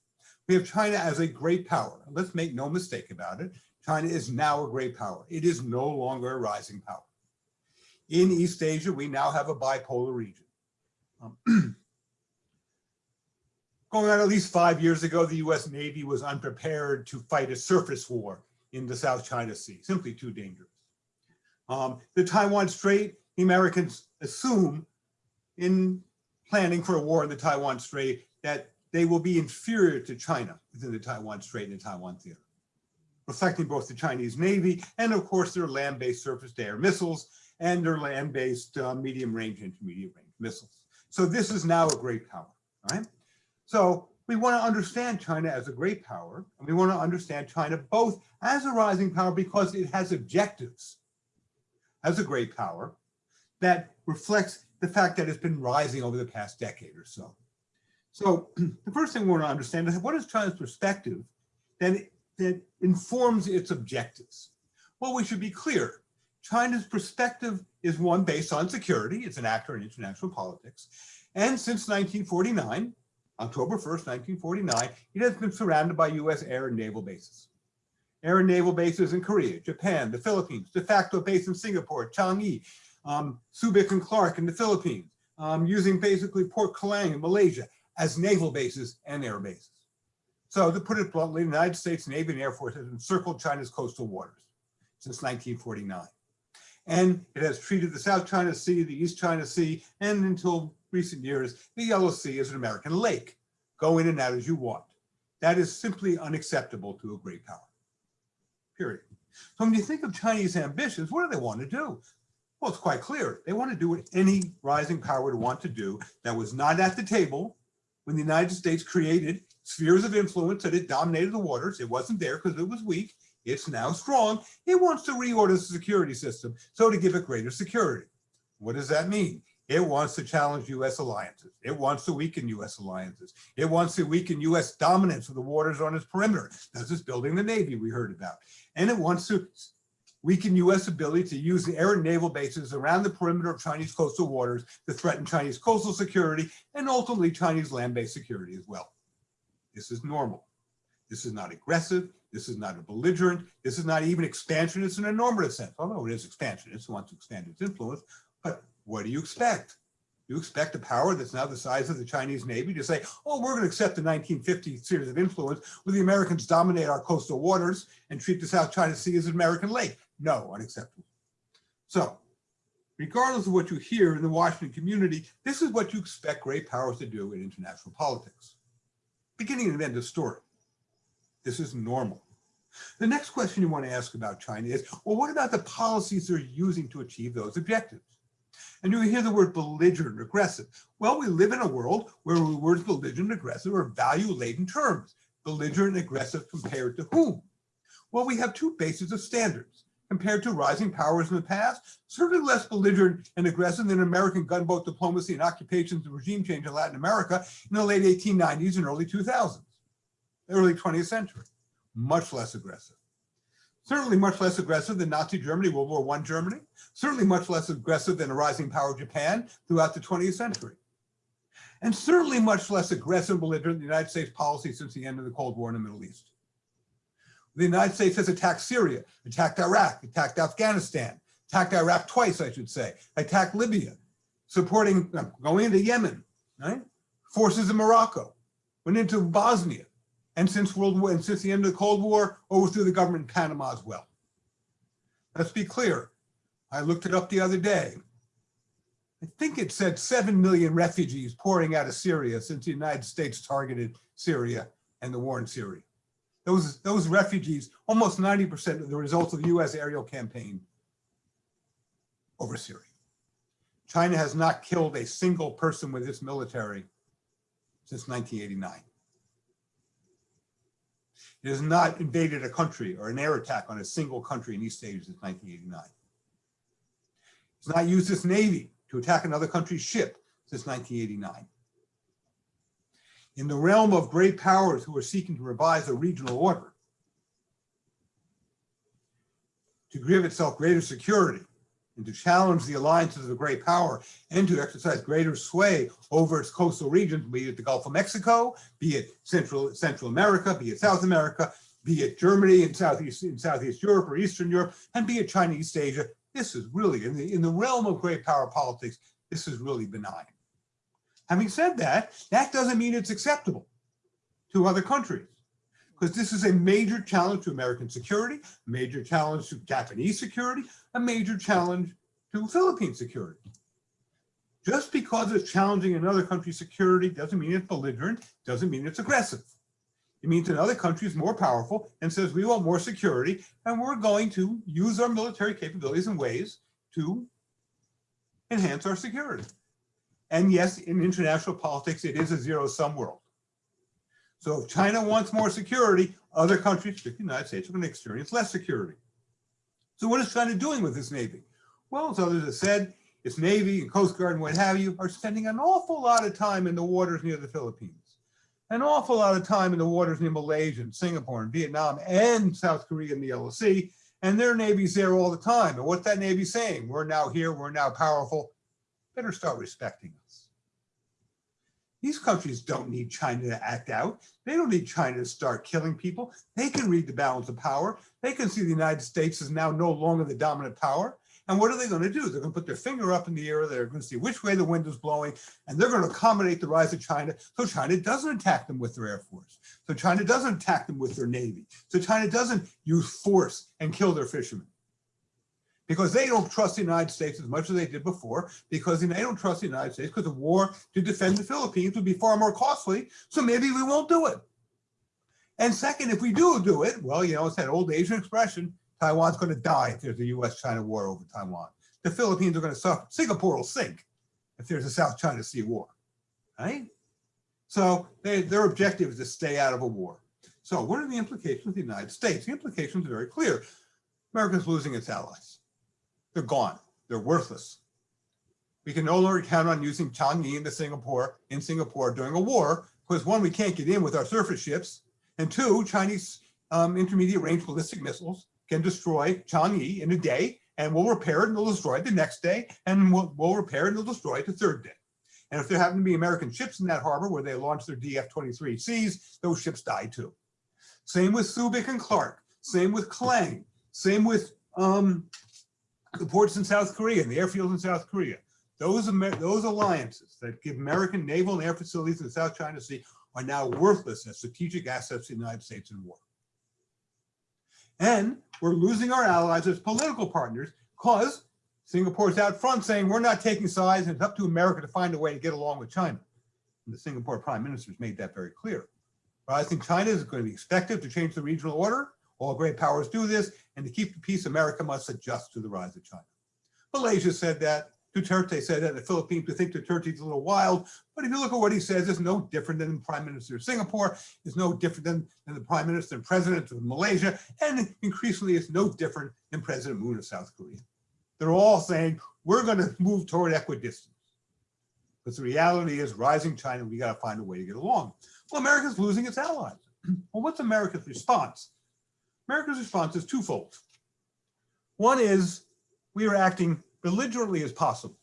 We have China as a great power. Let's make no mistake about it. China is now a great power. It is no longer a rising power. In East Asia, we now have a bipolar region. Um, going on at least five years ago, the US Navy was unprepared to fight a surface war in the South China Sea, simply too dangerous. Um, the Taiwan Strait, the Americans assume in planning for a war in the Taiwan Strait that they will be inferior to China within the Taiwan Strait and the Taiwan Theater. reflecting both the Chinese Navy and of course their land-based surface-to-air missiles and their land-based uh, medium-range, intermediate-range missiles. So this is now a great power, right? So we want to understand China as a great power, and we want to understand China both as a rising power because it has objectives as a great power that reflects the fact that it's been rising over the past decade or so. So the first thing we want to understand is what is China's perspective that, that informs its objectives? Well, we should be clear. China's perspective is one based on security. It's an actor in international politics. And since 1949, October 1st, 1949, it has been surrounded by US air and naval bases. Air and naval bases in Korea, Japan, the Philippines, de facto base in Singapore, Changi, um, Subic and Clark in the Philippines, um, using basically Port Klang in Malaysia as naval bases and air bases. So to put it bluntly, the United States Navy and Air Force has encircled China's coastal waters since 1949. And it has treated the South China Sea, the East China Sea, and until recent years, the Yellow Sea is an American lake. Go in and out as you want. That is simply unacceptable to a great power, period. So when you think of Chinese ambitions, what do they want to do? Well, it's quite clear. They want to do what any rising power would want to do that was not at the table when the United States created spheres of influence that it dominated the waters. It wasn't there because it was weak. It's now strong. It wants to reorder the security system so to give it greater security. What does that mean? It wants to challenge U.S. alliances. It wants to weaken U.S. alliances. It wants to weaken U.S. dominance of the waters on its perimeter. That's just building the Navy we heard about. And it wants to weaken U.S. ability to use the air and naval bases around the perimeter of Chinese coastal waters to threaten Chinese coastal security and ultimately Chinese land-based security as well. This is normal. This is not aggressive. This is not a belligerent. This is not even expansionist in a normative sense, although it is expansionist, it wants to expand its influence. But what do you expect? You expect a power that's now the size of the Chinese Navy to say, oh, we're going to accept the 1950 series of influence where the Americans dominate our coastal waters and treat the South China Sea as an American lake. No, unacceptable. So regardless of what you hear in the Washington community, this is what you expect great powers to do in international politics. Beginning and end of story. This is normal. The next question you want to ask about China is, well, what about the policies they're using to achieve those objectives? And you hear the word belligerent, aggressive. Well, we live in a world where the words belligerent, aggressive are value-laden terms. Belligerent, aggressive compared to whom? Well, we have two bases of standards. Compared to rising powers in the past, certainly less belligerent and aggressive than American gunboat diplomacy and occupations and regime change in Latin America in the late 1890s and early 2000s, early 20th century. Much less aggressive certainly much less aggressive than Nazi Germany, World War I Germany, certainly much less aggressive than a rising power of Japan throughout the 20th century. And certainly much less aggressive and belligerent than the United States policy since the end of the Cold War in the Middle East. The United States has attacked Syria, attacked Iraq, attacked Afghanistan, attacked Iraq twice, I should say, attacked Libya, supporting, going into Yemen, right? Forces in Morocco, went into Bosnia, and since World War and since the end of the Cold War, overthrew the government in Panama as well. Let's be clear. I looked it up the other day. I think it said 7 million refugees pouring out of Syria since the United States targeted Syria and the war in Syria. Those, those refugees, almost 90% of the results of the US aerial campaign over Syria. China has not killed a single person with its military since 1989. It has not invaded a country or an air attack on a single country in East Asia since 1989. It's not used its Navy to attack another country's ship since 1989. In the realm of great powers who are seeking to revise a regional order, to give itself greater security, and to challenge the alliances of a great power and to exercise greater sway over its coastal regions, be it the Gulf of Mexico, be it Central, Central America, be it South America, be it Germany and Southeast, in Southeast Europe or Eastern Europe, and be it China, East Asia. This is really, in the, in the realm of great power politics, this is really benign. Having said that, that doesn't mean it's acceptable to other countries because this is a major challenge to American security, major challenge to Japanese security, a major challenge to Philippine security. Just because it's challenging another country's security doesn't mean it's belligerent, doesn't mean it's aggressive. It means another country is more powerful and says we want more security and we're going to use our military capabilities in ways to enhance our security. And yes, in international politics, it is a zero-sum world. So if China wants more security, other countries, the United States, are going to experience less security. So what is China doing with this Navy? Well, as others have said, its Navy and Coast Guard and what have you are spending an awful lot of time in the waters near the Philippines, an awful lot of time in the waters near Malaysia and Singapore and Vietnam and South Korea and the Yellow Sea, and their Navy's there all the time. And what's that Navy saying? We're now here, we're now powerful, better start respecting us. These countries don't need China to act out. They don't need China to start killing people. They can read the balance of power. They can see the United States is now no longer the dominant power. And what are they going to do? They're going to put their finger up in the air. They're going to see which way the wind is blowing, and they're going to accommodate the rise of China so China doesn't attack them with their air force. So China doesn't attack them with their navy. So China doesn't use force and kill their fishermen because they don't trust the United States as much as they did before, because they don't trust the United States because the war to defend the Philippines would be far more costly. So maybe we won't do it. And second, if we do do it, well, you know, it's that old Asian expression, Taiwan's going to die if there's a US-China war over Taiwan. The Philippines are going to suffer. Singapore will sink if there's a South China Sea war, right? So they, their objective is to stay out of a war. So what are the implications of the United States? The implications are very clear. America's losing its allies. They're gone. They're worthless. We can no longer count on using Changi into Singapore in Singapore during a war because one, we can't get in with our surface ships, and two, Chinese um, intermediate range ballistic missiles can destroy Changi in a day, and we'll repair it and they'll destroy it the next day, and we'll, we'll repair it and they'll destroy it the third day. And if there happen to be American ships in that harbor where they launch their DF-23Cs, those ships die too. Same with Subic and Clark. Same with Klang. Same with um, the ports in South Korea and the airfields in South Korea. Those, those alliances that give American naval and air facilities in the South China Sea are now worthless as strategic assets to the United States in war. And we're losing our allies as political partners because Singapore's out front saying we're not taking sides and it's up to America to find a way to get along with China. And the Singapore prime minister has made that very clear. I think China is going to be expected to change the regional order. All great powers do this. And to keep the peace, America must adjust to the rise of China. Malaysia said that. Duterte said that. The Philippines, we think Duterte's a little wild. But if you look at what he says, it's no different than the Prime Minister of Singapore. It's no different than, than the Prime Minister and President of Malaysia. And increasingly, it's no different than President Moon of South Korea. They're all saying, we're going to move toward equidistance. But the reality is rising China, we got to find a way to get along. Well, America's losing its allies. Well, what's America's response? America's response is twofold. One is we are acting belligerently as possible.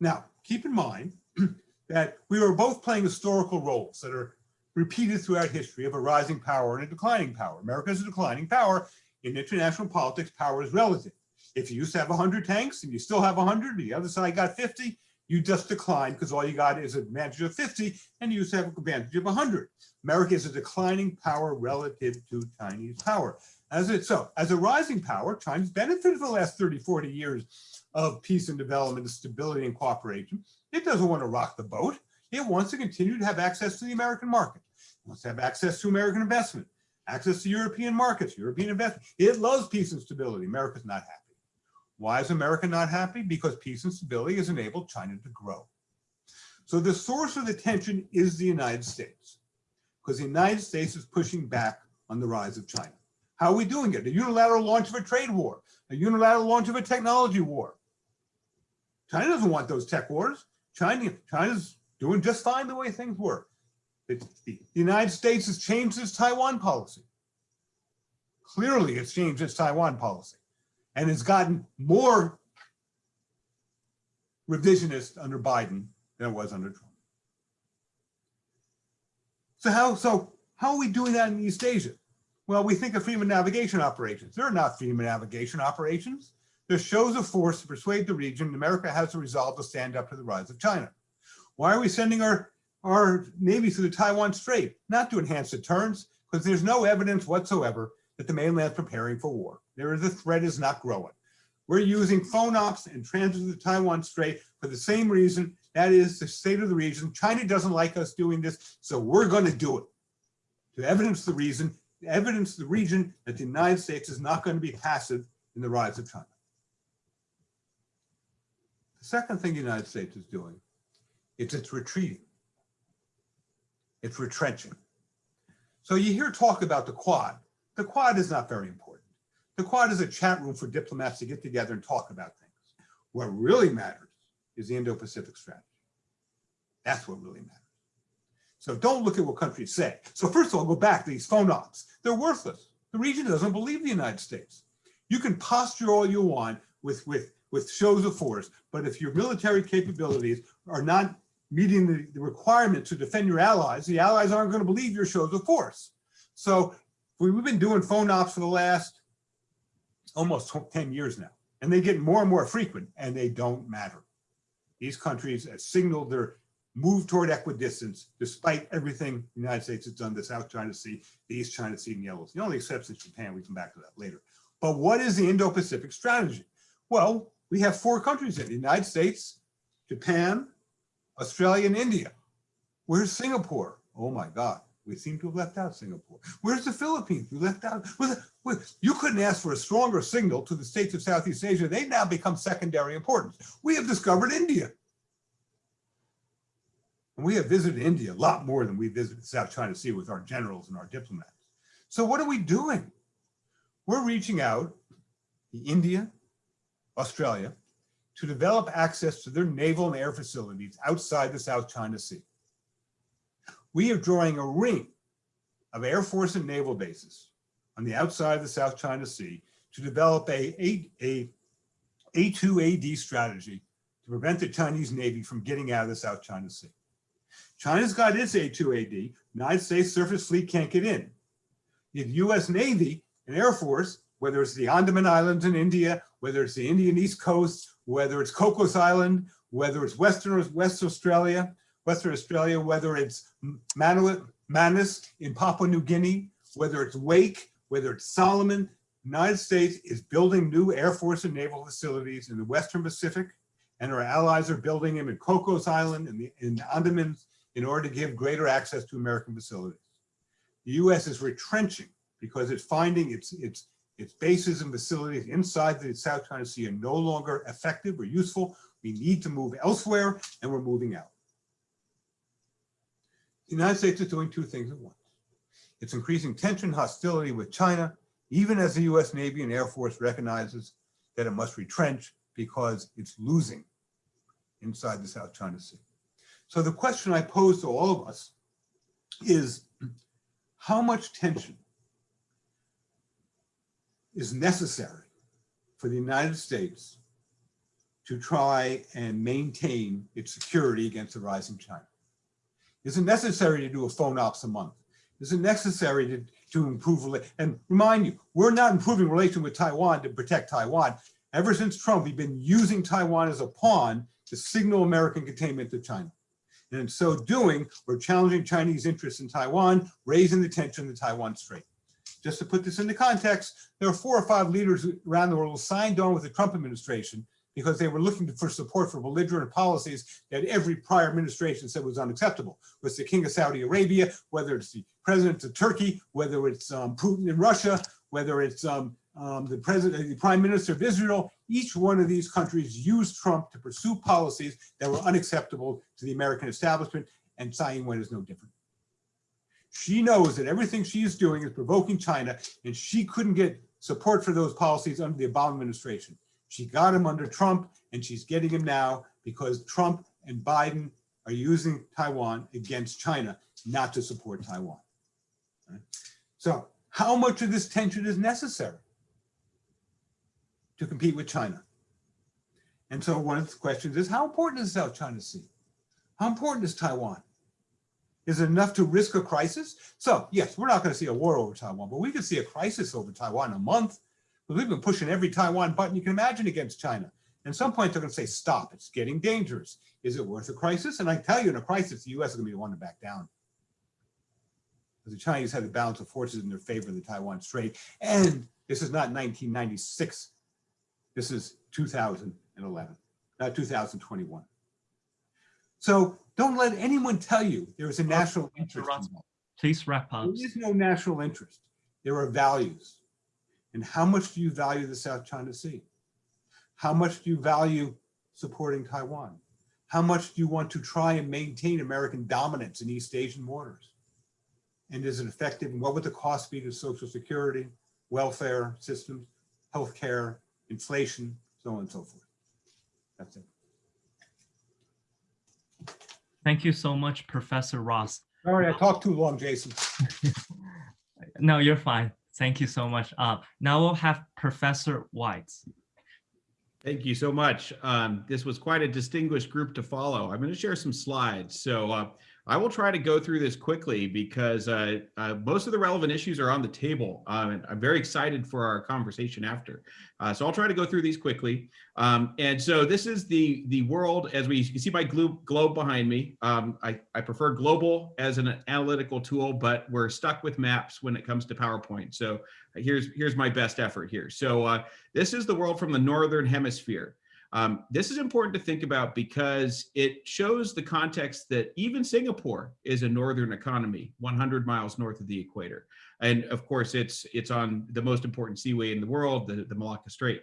Now, keep in mind that we are both playing historical roles that are repeated throughout history of a rising power and a declining power. America is a declining power. In international politics, power is relative. If you used to have 100 tanks and you still have 100, the other side got 50, you just decline because all you got is an advantage of 50 and you used to have an advantage of 100. America is a declining power relative to Chinese power. As it so, as a rising power, China's benefited for the last 30, 40 years of peace and development, and stability and cooperation. It doesn't want to rock the boat. It wants to continue to have access to the American market. It wants to have access to American investment, access to European markets, European investment. It loves peace and stability. America's not happy. Why is America not happy? Because peace and stability has enabled China to grow. So the source of the tension is the United States, because the United States is pushing back on the rise of China. How are we doing it? A unilateral launch of a trade war, a unilateral launch of a technology war. China doesn't want those tech wars. China, China's doing just fine the way things were. the United States has changed its Taiwan policy. Clearly, it's changed its Taiwan policy and it's gotten more revisionist under Biden than it was under Trump. So how, so how are we doing that in East Asia? Well, we think of freedom of navigation operations. They're not freedom of navigation operations. They're shows of force to persuade the region America has a resolve to stand up to the rise of China. Why are we sending our, our Navy through the Taiwan Strait? Not to enhance deterrence, because there's no evidence whatsoever that the mainland's preparing for war. There is the threat is not growing. We're using FONOPs and transit to the Taiwan Strait for the same reason. That is the state of the region. China doesn't like us doing this, so we're going to do it. to evidence the reason, evidence the region that the United States is not going to be passive in the rise of China. The second thing the United States is doing is it's retreating. It's retrenching. So you hear talk about the Quad. The Quad is not very important. The Quad is a chat room for diplomats to get together and talk about things. What really matters is the Indo-Pacific strategy. That's what really matters. So don't look at what countries say. So first of all, go back to these FONOPs. They're worthless. The region doesn't believe the United States. You can posture all you want with, with, with shows of force, but if your military capabilities are not meeting the, the requirement to defend your allies, the allies aren't going to believe your shows of force. So we- we've been doing FONOPs for the last almost 10 years now, and they get more and more frequent and they don't matter. These countries have signaled their move toward equidistance despite everything the United States has done, the South China Sea, the East China Sea and Yellow Sea. The only exception is Japan, we come back to that later. But what is the Indo-Pacific strategy? Well, we have four countries in the United States, Japan, Australia and India. Where's Singapore? Oh my God, we seem to have left out Singapore. Where's the Philippines? We left out, you couldn't ask for a stronger signal to the states of Southeast Asia. They now become secondary importance. We have discovered India. And we have visited India a lot more than we visited the South China Sea with our generals and our diplomats. So what are we doing? We're reaching out to India, Australia, to develop access to their naval and air facilities outside the South China Sea. We are drawing a ring of Air Force and naval bases on the outside of the South China Sea to develop a, a, a A2AD strategy to prevent the Chinese Navy from getting out of the South China Sea. China's got its A2AD, United States surface fleet can't get in. The US Navy and Air Force, whether it's the Andaman Islands in India, whether it's the Indian East Coast, whether it's Cocos Island, whether it's Western West Australia, Western Australia, whether it's Manu- Manus in Papua New Guinea, whether it's Wake, whether it's Solomon, United States is building new Air Force and naval facilities in the Western Pacific, and our allies are building them in Cocos Island and the in the Andamans in order to give greater access to American facilities. The US is retrenching because it's finding its, its, its bases and facilities inside the South China Sea are no longer effective or useful. We need to move elsewhere and we're moving out. The United States is doing two things at once. It's increasing tension, and hostility with China, even as the US Navy and Air Force recognizes that it must retrench because it's losing inside the South China Sea. So the question I pose to all of us is how much tension is necessary for the United States to try and maintain its security against the rising China? Is it necessary to do a FONOPs a month? Is it necessary to, to improve, and remind you, we're not improving relation with Taiwan to protect Taiwan. Ever since Trump, we've been using Taiwan as a pawn to signal American containment to China. And in so doing, we're challenging Chinese interests in Taiwan, raising the tension in the Taiwan Strait. Just to put this into context, there are four or five leaders around the world signed on with the Trump administration because they were looking for support for belligerent policies that every prior administration said was unacceptable. Was the king of Saudi Arabia, whether it's the president of Turkey, whether it's um, Putin in Russia, whether it's um, um, the president, the prime minister of Israel, each one of these countries used Trump to pursue policies that were unacceptable to the American establishment, and Tsai Ing-wen is no different. She knows that everything she is doing is provoking China, and she couldn't get support for those policies under the Obama administration. She got him under Trump, and she's getting him now because Trump and Biden are using Taiwan against China, not to support Taiwan. Right? So how much of this tension is necessary to compete with China? And so one of the questions is, how important is South China Sea? How important is Taiwan? Is it enough to risk a crisis? So yes, we're not going to see a war over Taiwan, but we could see a crisis over Taiwan in a month. We've been pushing every Taiwan button you can imagine against China. And at some point, they're going to say, stop, it's getting dangerous. Is it worth a crisis? And I tell you, in a crisis, the US is going to be the one to back down. Because the Chinese have the balance of forces in their favor in the Taiwan Strait. And this is not 1996. This is 2011, not 2021. So don't let anyone tell you there is a national interest. Please wrap up. There is no national interest. There are values. And how much do you value the South China Sea? How much do you value supporting Taiwan? How much do you want to try and maintain American dominance in East Asian waters? And is it effective? And what would the cost be to Social Security, welfare systems, healthcare, inflation, so on and so forth? That's it. Thank you so much, Professor Ross. Sorry, I talked too long, Jason. No, you're fine. Thank you so much. Uh, now we'll have Professor White. Thank you so much. Um, this was quite a distinguished group to follow. I'm going to share some slides. So uh, I will try to go through this quickly because uh, uh, most of the relevant issues are on the table. Um, and I'm very excited for our conversation after. Uh, so I'll try to go through these quickly. Um, and so this is the, the world, as we you see my globe behind me. Um, I, I prefer global as an analytical tool, but we're stuck with maps when it comes to PowerPoint. So here's, here's my best effort here. So uh, this is the world from the Northern Hemisphere. Um, this is important to think about because it shows the context that even Singapore is a northern economy, 100 miles north of the equator. And of course, it's it's on the most important seaway in the world, the, the Malacca Strait.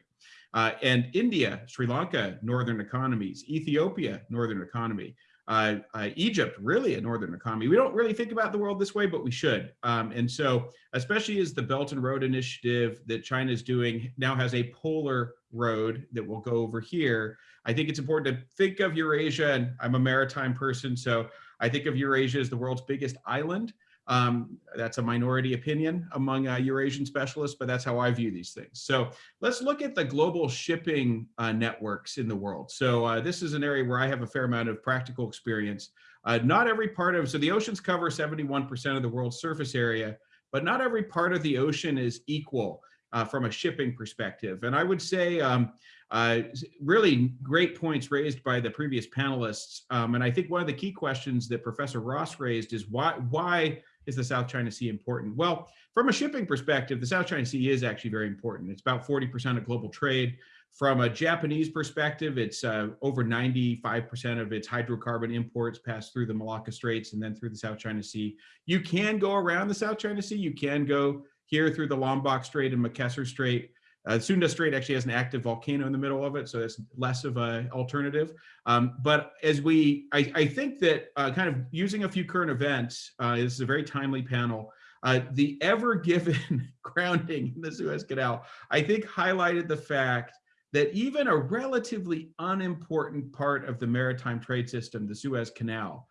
Uh, and India, Sri Lanka, northern economies, Ethiopia, northern economy, uh, uh, Egypt, really a northern economy. We don't really think about the world this way, but we should. Um, and so, especially as the Belt and Road Initiative that China is doing now has a polar road that will go over here, I think it's important to think of Eurasia, and I'm a maritime person, so I think of Eurasia as the world's biggest island. Um, that's a minority opinion among uh, Eurasian specialists, but that's how I view these things. So let's look at the global shipping uh, networks in the world. So uh, this is an area where I have a fair amount of practical experience. Uh, not every part of, so the oceans cover 71% of the world's surface area, but not every part of the ocean is equal uh, from a shipping perspective. And I would say um, uh, really great points raised by the previous panelists. Um, and I think one of the key questions that Professor Ross raised is why, why is the South China Sea important? Well, from a shipping perspective, the South China Sea is actually very important. It's about 40% of global trade. From a Japanese perspective, it's uh, over 95% of its hydrocarbon imports pass through the Malacca Straits and then through the South China Sea. You can go around the South China Sea. You can go here through the Lombok Strait and Makassar Strait. Uh, Sunda Strait actually has an active volcano in the middle of it, so it's less of an alternative. Um, but as we, I, I think that uh, kind of using a few current events, uh, this is a very timely panel, uh, the Ever Given grounding in the Suez Canal, I think highlighted the fact that even a relatively unimportant part of the maritime trade system, the Suez Canal,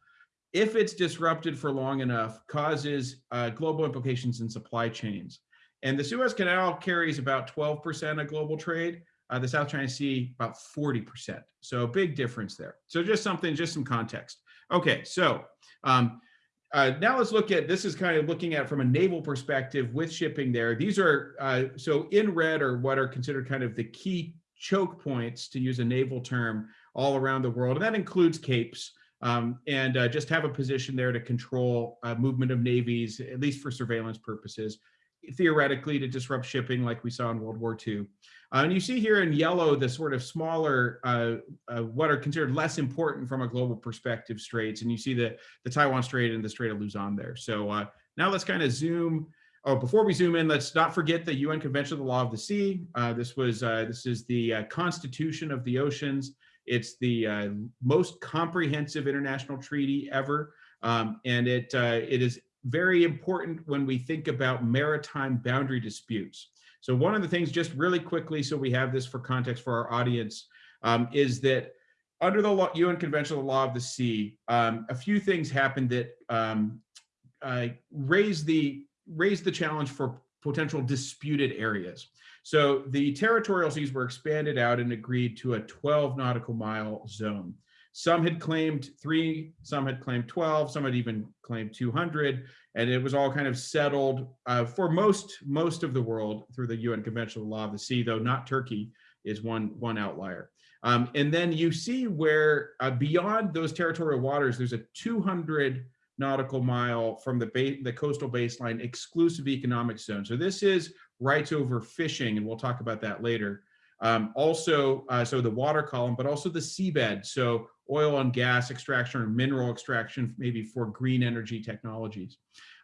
if it's disrupted for long enough, causes uh, global implications in supply chains. And the Suez Canal carries about 12% of global trade. Uh, the South China Sea, about 40%. So big difference there. So just something, just some context. Okay, so um, uh, now let's look at, this is kind of looking at from a naval perspective with shipping there. These are, uh, so in red are what are considered kind of the key choke points, to use a naval term, all around the world. And that includes capes. Um, and uh, just have a position there to control uh, movement of navies, at least for surveillance purposes theoretically to disrupt shipping like we saw in World War II. Uh, and you see here in yellow the sort of smaller, uh, uh, what are considered less important from a global perspective straits. And you see the, the Taiwan Strait and the Strait of Luzon there. So uh, now let's kind of zoom. Oh, before we zoom in, let's not forget the UN Convention of the Law of the Sea. This was this is the Constitution of the Oceans. It's the most comprehensive international treaty ever. Um, and it it is very important when we think about maritime boundary disputes. So one of the things, just really quickly, so we have this for context for our audience, um, is that under the law, UN Convention on the Law of the Sea, um, a few things happened that um, uh, the raised the challenge for potential disputed areas. So the territorial seas were expanded out and agreed to a 12 nautical mile zone. Some had claimed three, some had claimed 12, some had even claimed 200, and it was all kind of settled uh, for most most of the world through the UN Convention on the Law of the Sea, though not Turkey is one one outlier. Um, and then you see where uh, beyond those territorial waters, there's a 200 nautical mile from the the coastal baseline exclusive economic zone. So this is rights over fishing, and we'll talk about that later. Um, also, uh, so the water column, but also the seabed. So oil and gas extraction or mineral extraction, maybe for green energy technologies.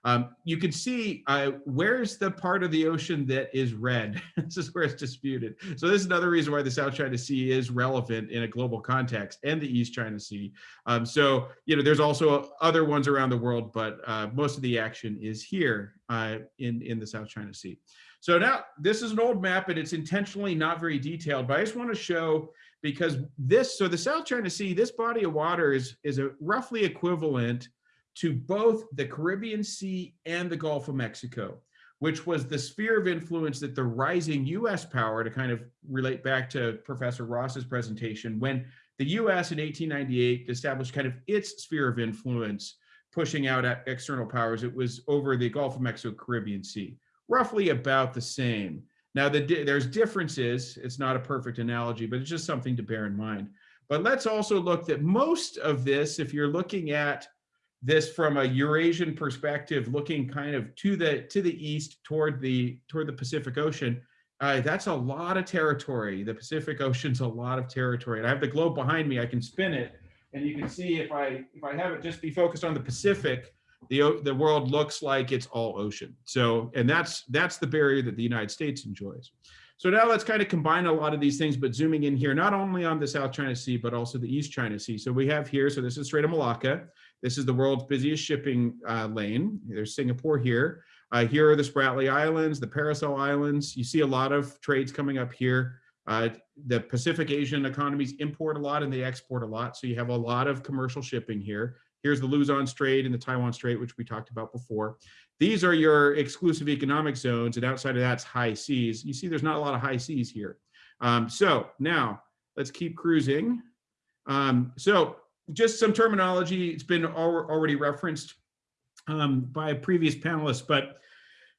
Um, you can see uh, where's the part of the ocean that is red. this is where it's disputed. So this is another reason why the South China Sea is relevant in a global context and the East China Sea. Um, so, you know, there's also other ones around the world, but uh, most of the action is here uh, in, in the South China Sea. So now this is an old map and it's intentionally not very detailed, but I just want to show because this, so the South China Sea, this body of water is, is a roughly equivalent to both the Caribbean Sea and the Gulf of Mexico, which was the sphere of influence that the rising US power, to kind of relate back to Professor Ross's presentation, when the US in 1898 established kind of its sphere of influence, pushing out external powers, it was over the Gulf of Mexico, Caribbean Sea, roughly about the same. Now, the, there's differences. It's not a perfect analogy, but it's just something to bear in mind. But let's also look that most of this, if you're looking at this from a Eurasian perspective, looking kind of to the to the east toward the toward the Pacific Ocean, uh, that's a lot of territory. The Pacific Ocean's a lot of territory. And I have the globe behind me. I can spin it, and you can see if I if I have it just be focused on the Pacific, the the world looks like it's all ocean. So, and that's that's the barrier that the United States enjoys. So now let's kind of combine a lot of these things, but zooming in here, not only on the South China Sea, but also the East China Sea. So we have here, so this is Strait of Malacca. This is the world's busiest shipping uh, lane. There's Singapore here. Uh, here are the Spratly Islands, the Paracel Islands. You see a lot of trades coming up here. Uh, the Pacific Asian economies import a lot and they export a lot. So you have a lot of commercial shipping here. Here's the Luzon Strait and the Taiwan Strait, which we talked about before. These are your exclusive economic zones, and outside of that's high seas. You see there's not a lot of high seas here. Um, so now let's keep cruising. Um, so just some terminology. It's been al already referenced um, by previous panelists, but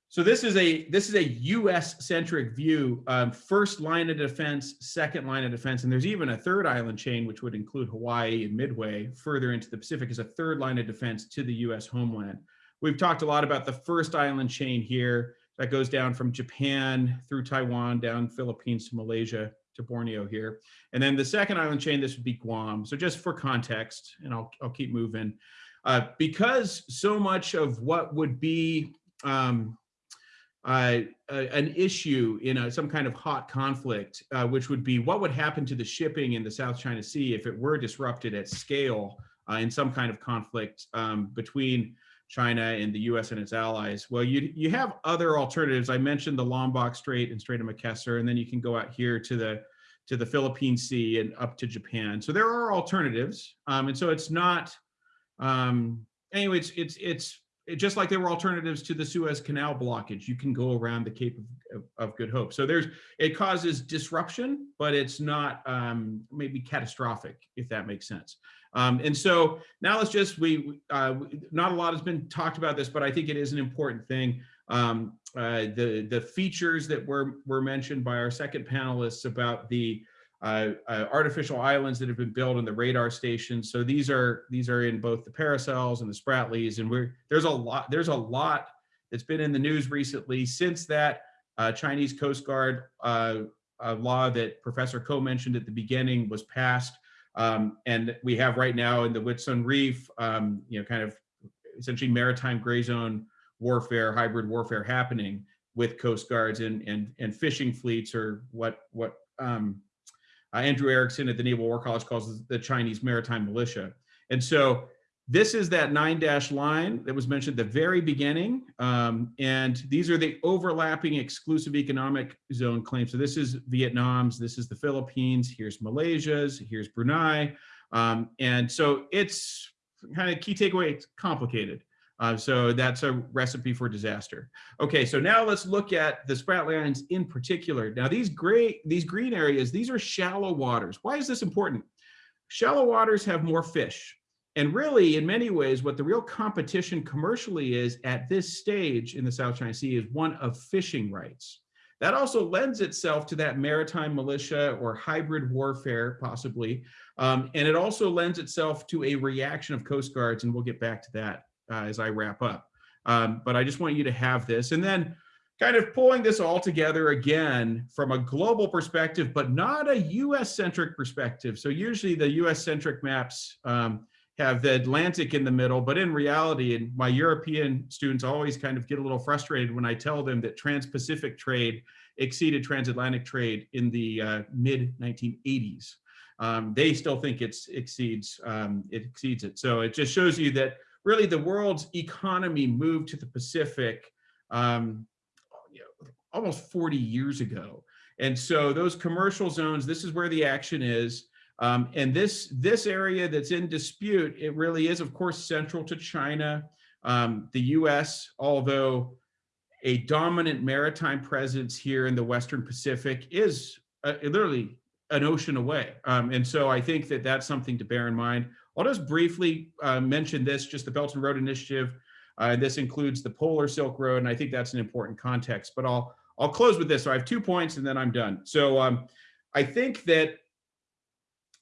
so this is a this is a U.S. centric view. Um, first line of defense, second line of defense, and there's even a third island chain, which would include Hawaii and Midway, further into the Pacific, as a third line of defense to the U.S. homeland. We've talked a lot about the first island chain here that goes down from Japan through Taiwan, down Philippines to Malaysia, to Borneo here. And then the second island chain, this would be Guam. So just for context, and I'll, I'll keep moving. Uh, because so much of what would be um, uh, an issue in a, some kind of hot conflict, uh, which would be what would happen to the shipping in the South China Sea if it were disrupted at scale uh, in some kind of conflict um, between China and the US and its allies. Well, you, you have other alternatives. I mentioned the Lombok Strait and Strait of Makassar, and then you can go out here to the to the Philippine Sea and up to Japan. So there are alternatives. Um, and so it's not, um, anyway, it's, it's, it's it, just like there were alternatives to the Suez Canal blockage. You can go around the Cape of, of, Good Hope. So there's, it causes disruption, but it's not um, maybe catastrophic, if that makes sense. Um, and so now let's just, we, uh, not a lot has been talked about this, but I think it is an important thing. Um, uh, the, the features that were, were mentioned by our second panelists about the uh, uh, artificial islands that have been built in the radar stations. So these are these are in both the Paracels and the Spratlys, and we're there's a lot there's a lot that's been in the news recently since that uh, Chinese Coast Guard uh, law that Professor Koh mentioned at the beginning was passed. Um, and we have right now in the Whitsun Reef, um, you know, kind of essentially maritime gray zone warfare, hybrid warfare happening with coast guards and and and fishing fleets, or what what um, uh, Andrew Erickson at the Naval War College calls the Chinese maritime militia. And so this is that nine dash line that was mentioned at the very beginning. Um, and these are the overlapping exclusive economic zone claims. So this is Vietnam's, this is the Philippines, here's Malaysia's, here's Brunei. Um, and so it's kind of key takeaway, it's complicated. Uh, so that's a recipe for disaster. Okay, so now let's look at the Spratly Islands in particular. Now these gray, these green areas, these are shallow waters. Why is this important? Shallow waters have more fish. And really, in many ways, what the real competition commercially is at this stage in the South China Sea is one of fishing rights. That also lends itself to that maritime militia or hybrid warfare, possibly. Um, and it also lends itself to a reaction of coast guards, and we'll get back to that uh, as I wrap up. Um, but I just want you to have this. And then kind of pulling this all together again from a global perspective, but not a US centric perspective. So usually the US centric maps um, have the Atlantic in the middle, but in reality, and my European students always kind of get a little frustrated when I tell them that trans-Pacific trade exceeded transatlantic trade in the uh, mid 1980s. Um, they still think it's exceeds um, it exceeds it. So it just shows you that really the world's economy moved to the Pacific um, you know, almost 40 years ago. And so those commercial zones, this is where the action is. Um, and this, this area that's in dispute, it really is, of course, central to China. Um, the US, although a dominant maritime presence here in the Western Pacific is uh, literally an ocean away. Um, and so I think that that's something to bear in mind. I'll just briefly uh, mention this, just the Belt and Road Initiative. Uh, this includes the Polar Silk Road, and I think that's an important context. But I'll I'll close with this. So I have two points, and then I'm done. So um, I think that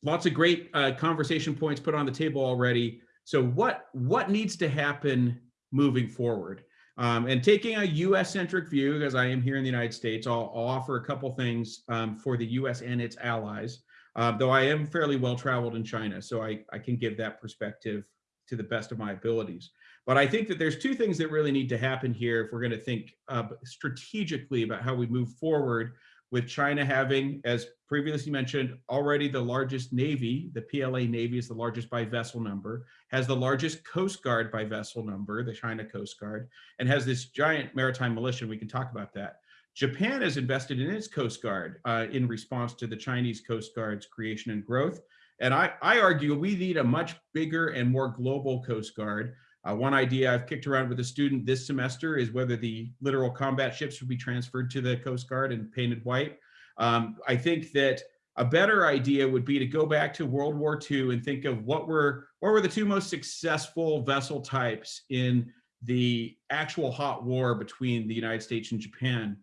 lots of great uh, conversation points put on the table already. So what what needs to happen moving forward? Um, and taking a US centric view, as I am here in the United States, I'll, I'll offer a couple things um, for the US and its allies, uh, though I am fairly well traveled in China, so I, I can give that perspective to the best of my abilities. But I think that there's two things that really need to happen here if we're going to think uh, strategically about how we move forward with China having, as previously mentioned, already the largest Navy, the PLA Navy is the largest by vessel number, has the largest Coast Guard by vessel number, the China Coast Guard, and has this giant maritime militia. We can talk about that. Japan has invested in its Coast Guard uh, in response to the Chinese Coast Guard's creation and growth. And I, I argue we need a much bigger and more global Coast Guard uh, one idea I've kicked around with a student this semester is whether the littoral combat ships would be transferred to the Coast Guard and painted white. Um, I think that a better idea would be to go back to World War II and think of what were what were the two most successful vessel types in the actual hot war between the United States and Japan.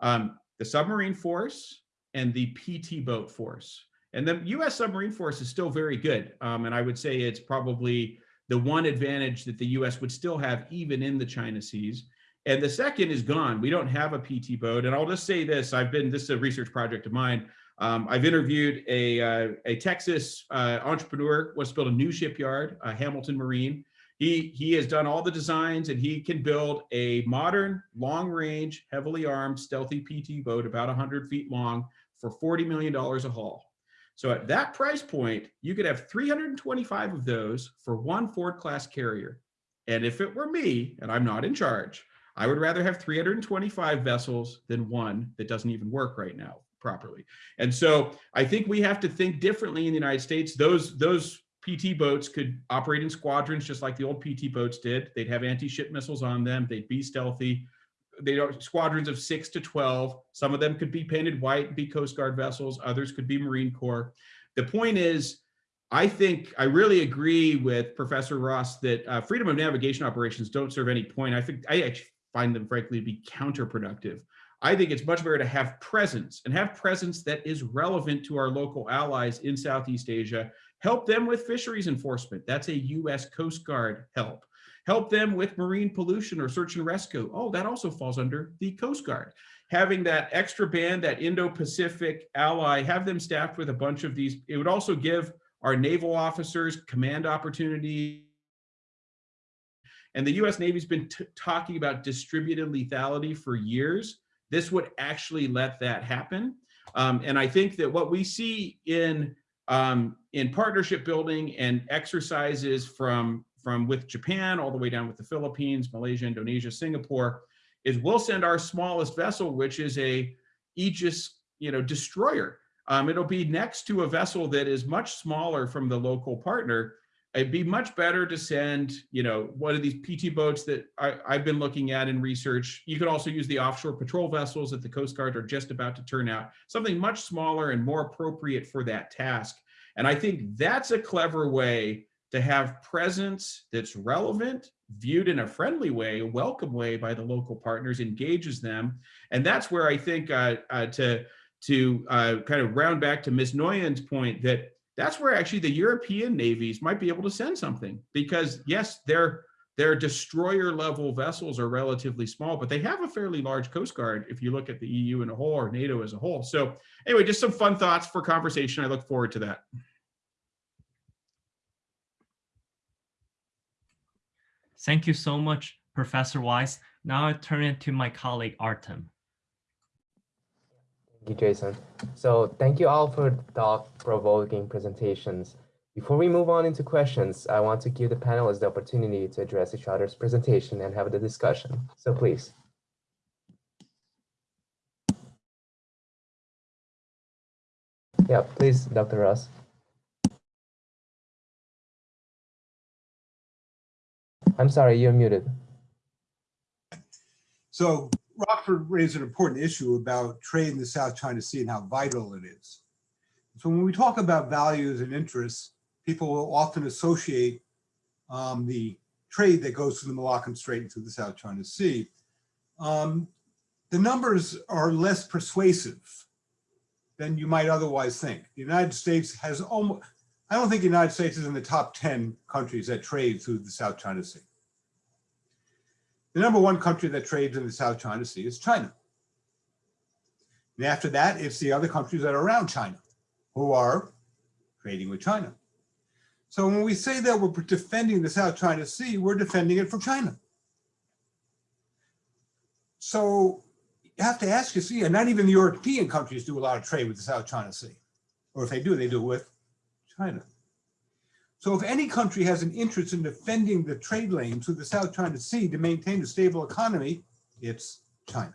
Um, the submarine force and the PT boat force. And the US submarine force is still very good. Um, and I would say it's probably the one advantage that the US would still have even in the China seas. And the second is gone. We don't have a PT boat. And I'll just say this, I've been, this is a research project of mine. Um, I've interviewed a, uh, a Texas uh, entrepreneur, wants to build a new shipyard, uh, Hamilton Marine. He, he has done all the designs and he can build a modern, long range, heavily armed, stealthy PT boat about 100 feet long for $40 million a hull. So at that price point, you could have 325 of those for one Ford class carrier. And if it were me, and I'm not in charge, I would rather have 325 vessels than one that doesn't even work right now properly. And so I think we have to think differently in the United States. Those, those PT boats could operate in squadrons just like the old PT boats did. They'd have anti-ship missiles on them. They'd be stealthy they are squadrons of six to 12. Some of them could be painted white be Coast Guard vessels. Others could be Marine Corps. The point is, I think I really agree with Professor Ross that uh, freedom of navigation operations don't serve any point. I think I actually find them frankly to be counterproductive. I think it's much better to have presence and have presence that is relevant to our local allies in Southeast Asia. Help them with fisheries enforcement. That's a US Coast Guard help. Help them with marine pollution or search and rescue. Oh, that also falls under the Coast Guard. Having that extra band, that Indo-Pacific ally, have them staffed with a bunch of these. It would also give our naval officers command opportunity. And the US Navy's been talking about distributed lethality for years. This would actually let that happen. Um, and I think that what we see in um, in partnership building and exercises from from with Japan all the way down with the Philippines, Malaysia, Indonesia, Singapore, is we'll send our smallest vessel, which is a Aegis, you know, destroyer. Um, it'll be next to a vessel that is much smaller from the local partner. It'd be much better to send, you know, one of these PT boats that I, I've been looking at in research. You could also use the offshore patrol vessels that the Coast Guard are just about to turn out, something much smaller and more appropriate for that task. And I think that's a clever way to have presence that's relevant, viewed in a friendly way, a welcome way by the local partners, engages them. And that's where I think uh, uh, to, to uh, kind of round back to Ms. Nouwens' point that that's where actually the European navies might be able to send something because yes, they're their destroyer level vessels are relatively small, but they have a fairly large coast guard if you look at the EU in a whole or NATO as a whole. So anyway, just some fun thoughts for conversation. I look forward to that. Thank you so much, Professor Weiss. Now I turn it to my colleague Artem. Thank you, Jason. So thank you all for thought-provoking presentations. Before we move on into questions, I want to give the panelists the opportunity to address each other's presentation and have the discussion. So please. Yeah, please, Dr. Ross. I'm sorry, you're muted. So Rockford raised an important issue about trade in the South China Sea and how vital it is. So when we talk about values and interests, people will often associate um, the trade that goes through the Malaccan Strait and through the South China Sea. Um, the numbers are less persuasive than you might otherwise think. The United States has almost, I don't think the United States is in the top 10 countries that trade through the South China Sea. The number one country that trades in the South China Sea is China. And after that, it's the other countries that are around China who are trading with China. So when we say that we're defending the South China Sea, we're defending it from China. So you have to ask yourself, yeah, not even the European countries do a lot of trade with the South China Sea. Or if they do, they do it with China. So if any country has an interest in defending the trade lanes through the South China Sea to maintain a stable economy, it's China.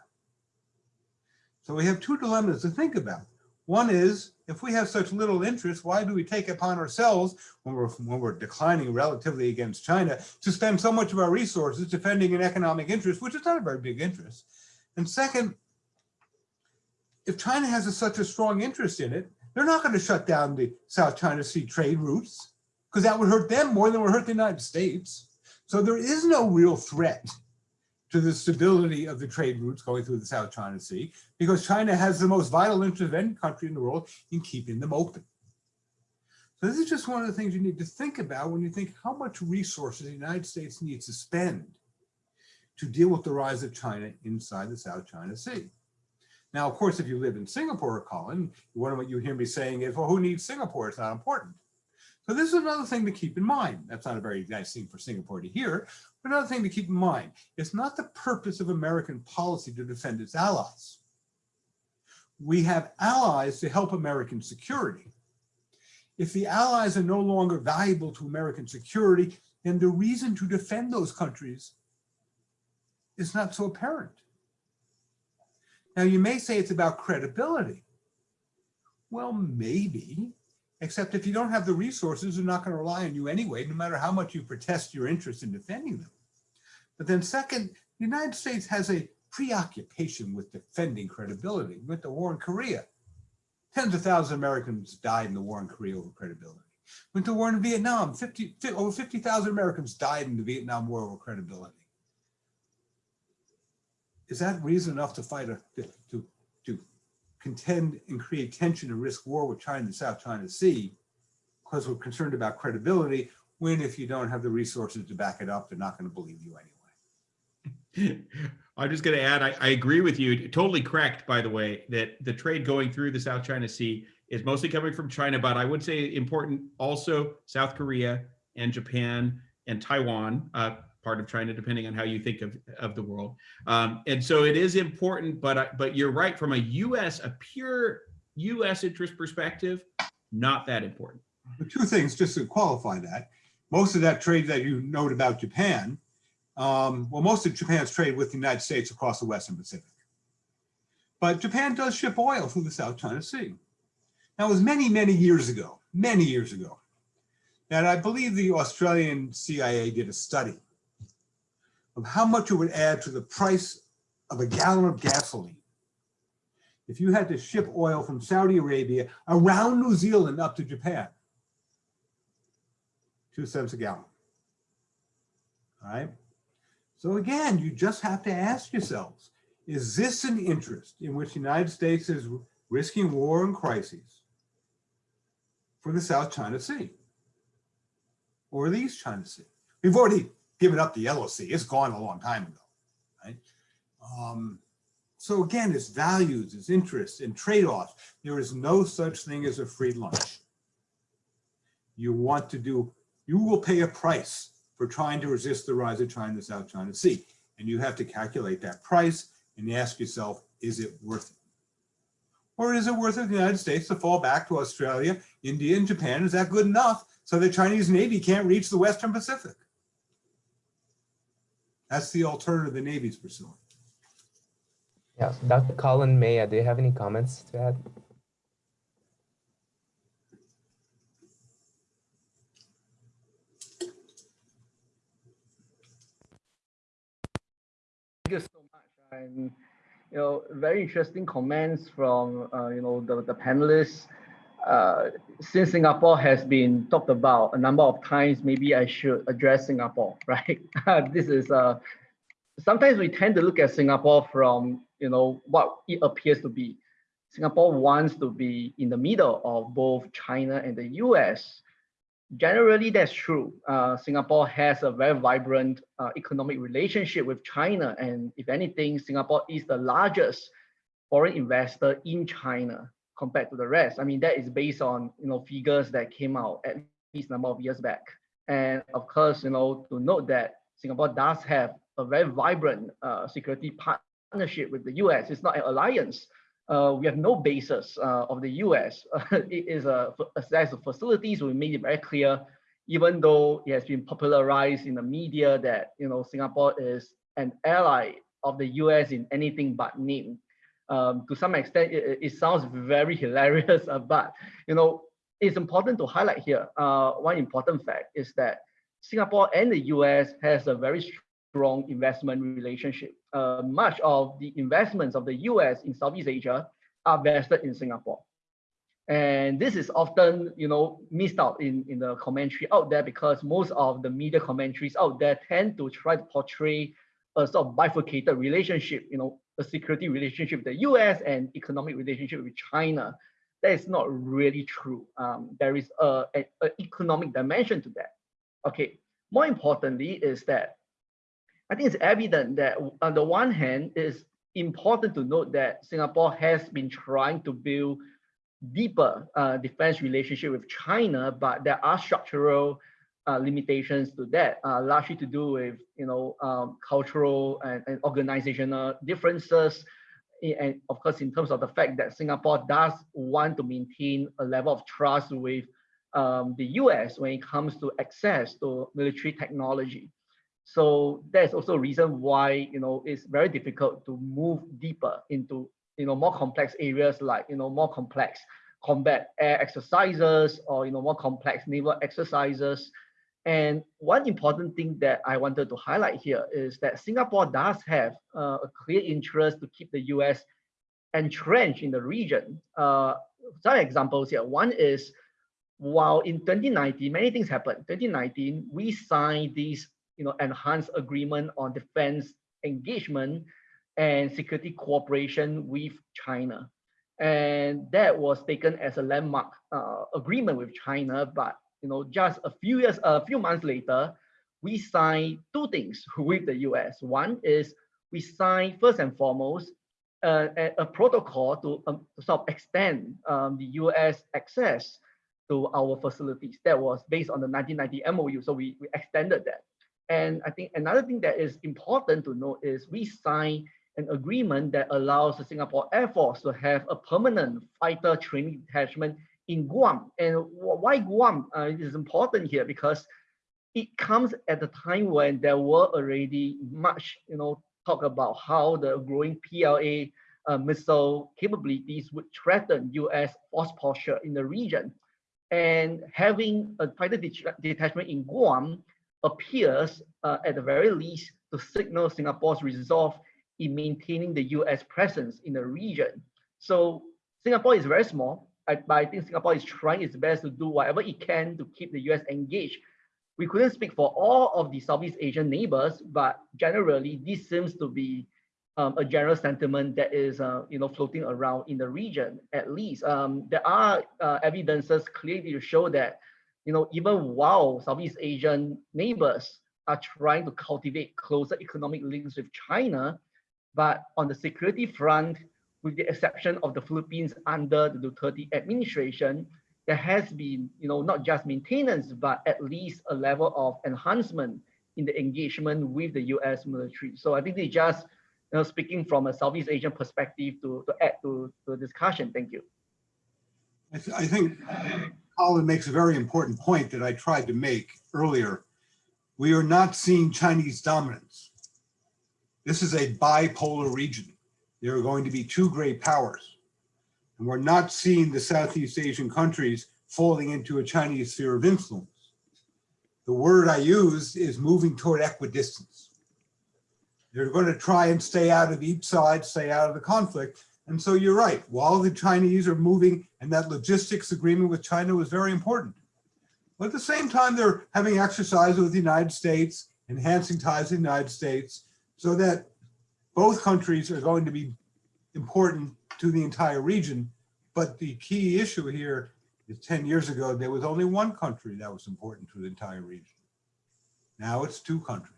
So we have two dilemmas to think about. One is, if we have such little interest, why do we take upon ourselves, when we're, when we're declining relatively against China, to spend so much of our resources defending an economic interest, which is not a very big interest? And second, if China has a, such a strong interest in it, they're not going to shut down the South China Sea trade routes because that would hurt them more than would hurt the United States. So there is no real threat to the stability of the trade routes going through the South China Sea because China has the most vital interest of any country in the world in keeping them open. So this is just one of the things you need to think about when you think how much resources the United States needs to spend to deal with the rise of China inside the South China Sea. Now, of course, if you live in Singapore, Collin, one of what you hear me saying is, well, who needs Singapore? It's not important. So this is another thing to keep in mind. That's not a very nice thing for Singapore to hear, but another thing to keep in mind. It's not the purpose of American policy to defend its allies. We have allies to help American security. If the allies are no longer valuable to American security, then the reason to defend those countries is not so apparent. Now you may say it's about credibility. Well, maybe, except if you don't have the resources, they're not going to rely on you anyway, no matter how much you protest your interest in defending them. But then second, the United States has a preoccupation with defending credibility. Went to war in Korea, tens of thousands of Americans died in the war in Korea over credibility. Went to war in Vietnam, 50, over 50,000 Americans died in the Vietnam War over credibility. Is that reason enough to fight a, to, to contend and create tension and risk war with China and the South China Sea because we're concerned about credibility when if you don't have the resources to back it up, they're not going to believe you anyway. I'm just going to add, I, I, agree with you. Totally correct, by the way, that the trade going through the South China Sea is mostly coming from China, but I would say important also South Korea and Japan and Taiwan, uh, part of China, depending on how you think of, of the world. Um, and so it is important, but, but you're right, from a US, a pure US interest perspective, not that important. Two things, just to qualify that, most of that trade that you note about Japan, um, well, most of Japan's trade with the United States across the Western Pacific. But Japan does ship oil through the South China Sea. Now, it was many, many years ago, many years ago, that I believe the Australian CIA did a study of how much it would add to the price of a gallon of gasoline if you had to ship oil from Saudi Arabia around New Zealand up to Japan. Two cents a gallon. All right. So again, you just have to ask yourselves, is this an interest in which the United States is risking war and crises for the South China Sea or the East China Sea? We've already given up the Sea. It's gone a long time ago, right? Um, so again, it's values, it's interests and trade-offs. There is no such thing as a free lunch. You want to do, you will pay a price for trying to resist the rise of China, South China Sea. And you have to calculate that price and ask yourself, is it worth it? Or is it worth it the United States to fall back to Australia, India, and Japan? Is that good enough so the Chinese Navy can't reach the Western Pacific? That's the alternative the Navy's pursuing. Yeah, Dr. Collin Meia, do you have any comments to add? Thank you so much. And you know, very interesting comments from uh, you know the, the panelists. Uh, since Singapore has been talked about a number of times, maybe I should address Singapore, right? this is uh, sometimes we tend to look at Singapore from you know what it appears to be. Singapore wants to be in the middle of both China and the US. Generally, that's true. Uh, Singapore has a very vibrant uh, economic relationship with China. And if anything, Singapore is the largest foreign investor in China compared to the rest. I mean, that is based on you know figures that came out at least a number of years back. And of course, you know, to note that Singapore does have a very vibrant uh, security partnership with the US. It's not an alliance. Uh, we have no basis uh, of the US. it is a, a set of facilities. We made it very clear, even though it has been popularized in the media that you know Singapore is an ally of the US in anything but name. Um, to some extent, it, it sounds very hilarious, uh, but you know it's important to highlight here. Uh, one important fact is that Singapore and the US has a very strong investment relationship. Uh, much of the investments of the US in Southeast Asia are vested in Singapore. And this is often, you know, missed out in, in the commentary out there because most of the media commentaries out there tend to try to portray a sort of bifurcated relationship, you know, security relationship with the US and economic relationship with China. That is not really true. Um, there is a, economic dimension to that. Okay, more importantly is that I think it's evident that on the one hand, it's important to note that Singapore has been trying to build deeper uh, defense relationship with China, but there are structural uh, limitations to that, uh, largely to do with you know um, cultural and, and, organizational differences, and of course in terms of the fact that Singapore does want to maintain a level of trust with um, the U.S. when it comes to access to military technology. So that's also a reason why you know it's very difficult to move deeper into you know more complex areas like you know more complex combat air exercises or you know more complex naval exercises. And one important thing that I wanted to highlight here is that Singapore does have uh, a clear interest to keep the US entrenched in the region. Uh, some examples here. One is while in 2019, many things happened. 2019, we signed these you know, enhanced agreement on defense engagement and security cooperation with China. And that was taken as a landmark uh, agreement with China. But you know, just a few years, a few months later, we signed two things with the US. One is we signed first and foremost uh, a, a, protocol to, um, sort of extend um, the US access to our facilities. That was based on the 1990 MOU. So we, we extended that. And I think another thing that is important to note is we signed an agreement that allows the Singapore Air Force to have a permanent fighter training detachment in Guam. And why Guam uh, is important here because it comes at a time when there were already much, you know, talk about how the growing PLA uh, missile capabilities would threaten US force posture in the region. And having a fighter detachment in Guam appears uh, at the very least to signal Singapore's resolve in maintaining the US presence in the region. So Singapore is very small, but I think Singapore is trying its best to do whatever it can to keep the US engaged. We couldn't speak for all of the Southeast Asian neighbors, but generally this seems to be um, a general sentiment that is, uh, you know, floating around in the region. At least um, there are uh, evidences clearly to show that you know, even while Southeast Asian neighbors are trying to cultivate closer economic links with China, but on the security front, with the exception of the Philippines under the Duterte administration, there has been, you know, not just maintenance, but at least a level of enhancement in the engagement with the US military. So I think they just, you know, speaking from a Southeast Asian perspective to, to add to, to the discussion. Thank you. I, th- I think Collin makes a very important point that I tried to make earlier. We are not seeing Chinese dominance. This is a bipolar region. There are going to be two great powers. And we're not seeing the Southeast Asian countries falling into a Chinese sphere of influence. The word I use is moving toward equidistance. They're going to try and stay out of each side, stay out of the conflict. And so you're right, while the Chinese are moving and that logistics agreement with China was very important. But at the same time, they're having exercises with the United States, enhancing ties with the United States, so that both countries are going to be important to the entire region. But the key issue here is 10 years ago, there was only one country that was important to the entire region. Now it's two countries.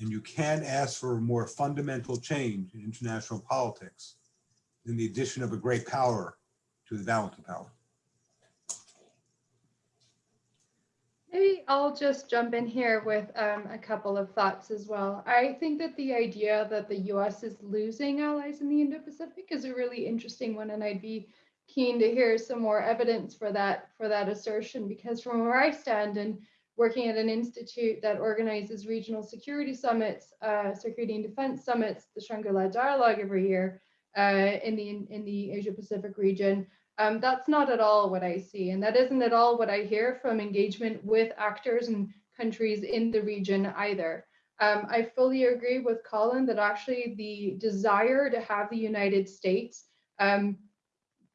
And you can't ask for a more fundamental change in international politics than the addition of a great power to the balance of power. Maybe I'll just jump in here with um, a couple of thoughts as well. I think that the idea that the US is losing allies in the Indo-Pacific is a really interesting one, and I'd be keen to hear some more evidence for that for that assertion because from where I stand and working at an institute that organizes regional security summits, uh, security and defense summits, the Shangri-La Dialogue every year uh, in the in the Asia Pacific region. Um, that's not at all what I see, and that isn't at all what I hear from engagement with actors and countries in the region either. Um, I fully agree with Collin that actually the desire to have the United States um,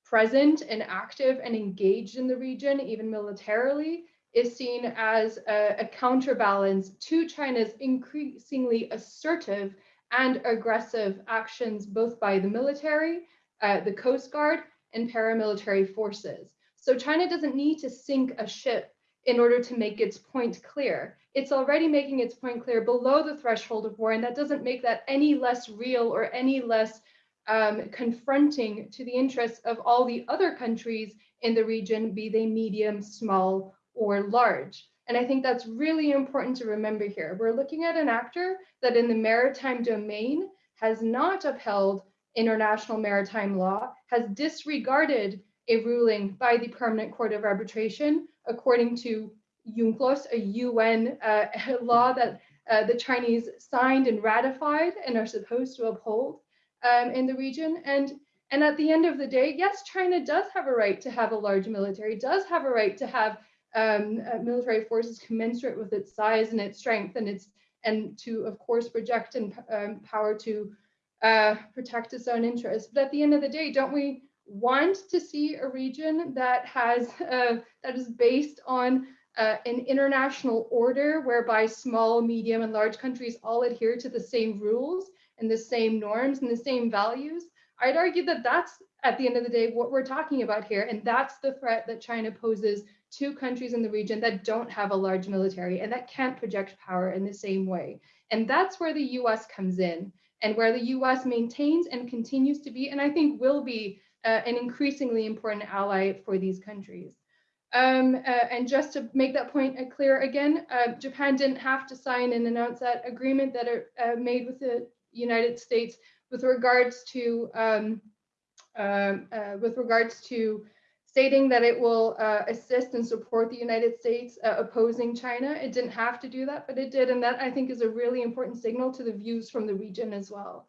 present and active and engaged in the region, even militarily, is seen as a, a counterbalance to China's increasingly assertive and aggressive actions, both by the military, uh, the Coast Guard, and paramilitary forces. So China doesn't need to sink a ship in order to make its point clear. It's already making its point clear below the threshold of war, and that doesn't make that any less real or any less um, confronting to the interests of all the other countries in the region, be they medium, small, or large. And I think that's really important to remember here. We're looking at an actor that in the maritime domain has not upheld international maritime law, has disregarded a ruling by the Permanent Court of Arbitration, according to UNCLOS, a UN uh, law that uh, the Chinese signed and ratified and are supposed to uphold um, in the region. And, and at the end of the day, yes, China does have a right to have a large military, does have a right to have um, uh, military forces commensurate with its size and its strength and its and to of course project and um, power to uh, protect its own interests. But at the end of the day, don't we want to see a region that has uh, that is based on uh, an international order whereby small, medium, and large countries all adhere to the same rules and the same norms and the same values? I'd argue that that's at the end of the day what we're talking about here, and that's the threat that China poses to countries in the region that don't have a large military and that can't project power in the same way. And that's where the US comes in and where the US maintains and continues to be, and I think will be uh, an increasingly important ally for these countries. Um, uh, and just to make that point uh, clear again, uh, Japan didn't have to sign and announce that agreement that are uh, made with the United States with regards to um, um uh, with regards to stating that it will uh, assist and support the United States uh, opposing China. It didn't have to do that, but it did. And that I think is a really important signal to the views from the region as well.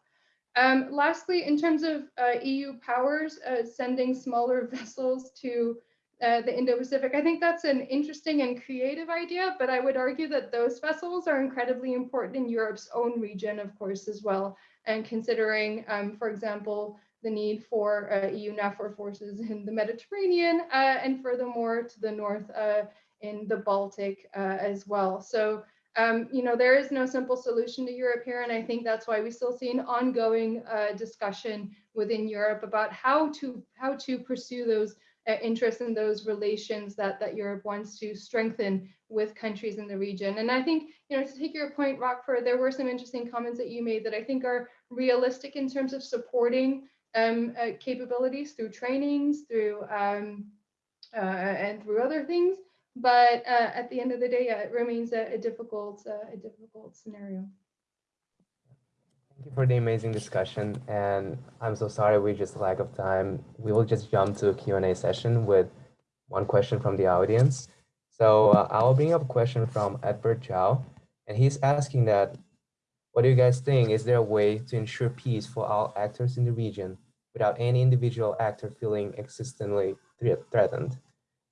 Um, lastly, in terms of uh, EU powers uh, sending smaller vessels to uh, the Indo-Pacific, I think that's an interesting and creative idea, but I would argue that those vessels are incredibly important in Europe's own region, of course, as well. And considering, um, for example, the need for uh, EU NAVFOR forces in the Mediterranean uh, and furthermore to the north uh, in the Baltic uh, as well. So, um, you know, there is no simple solution to Europe here. And I think that's why we still see an ongoing discussion within Europe about how to how to pursue those uh, in those relations that, that Europe wants to strengthen with countries in the region. And I think, you know, to take your point, Rockford, there were some interesting comments that you made that I think are realistic in terms of supporting um, uh, capabilities through trainings, through um, uh, and through other things. But uh, at the end of the day, it remains a, a difficult, uh, a difficult scenario. Thank you for the amazing discussion. And I'm so sorry we just lack of time. We will just jump to a Q&A session with one question from the audience. So uh, I'll bring up a question from Edward Chow. And he's asking that, what do you guys think? Is there a way to ensure peace for all actors in the region without any individual actor feeling existentially threatened?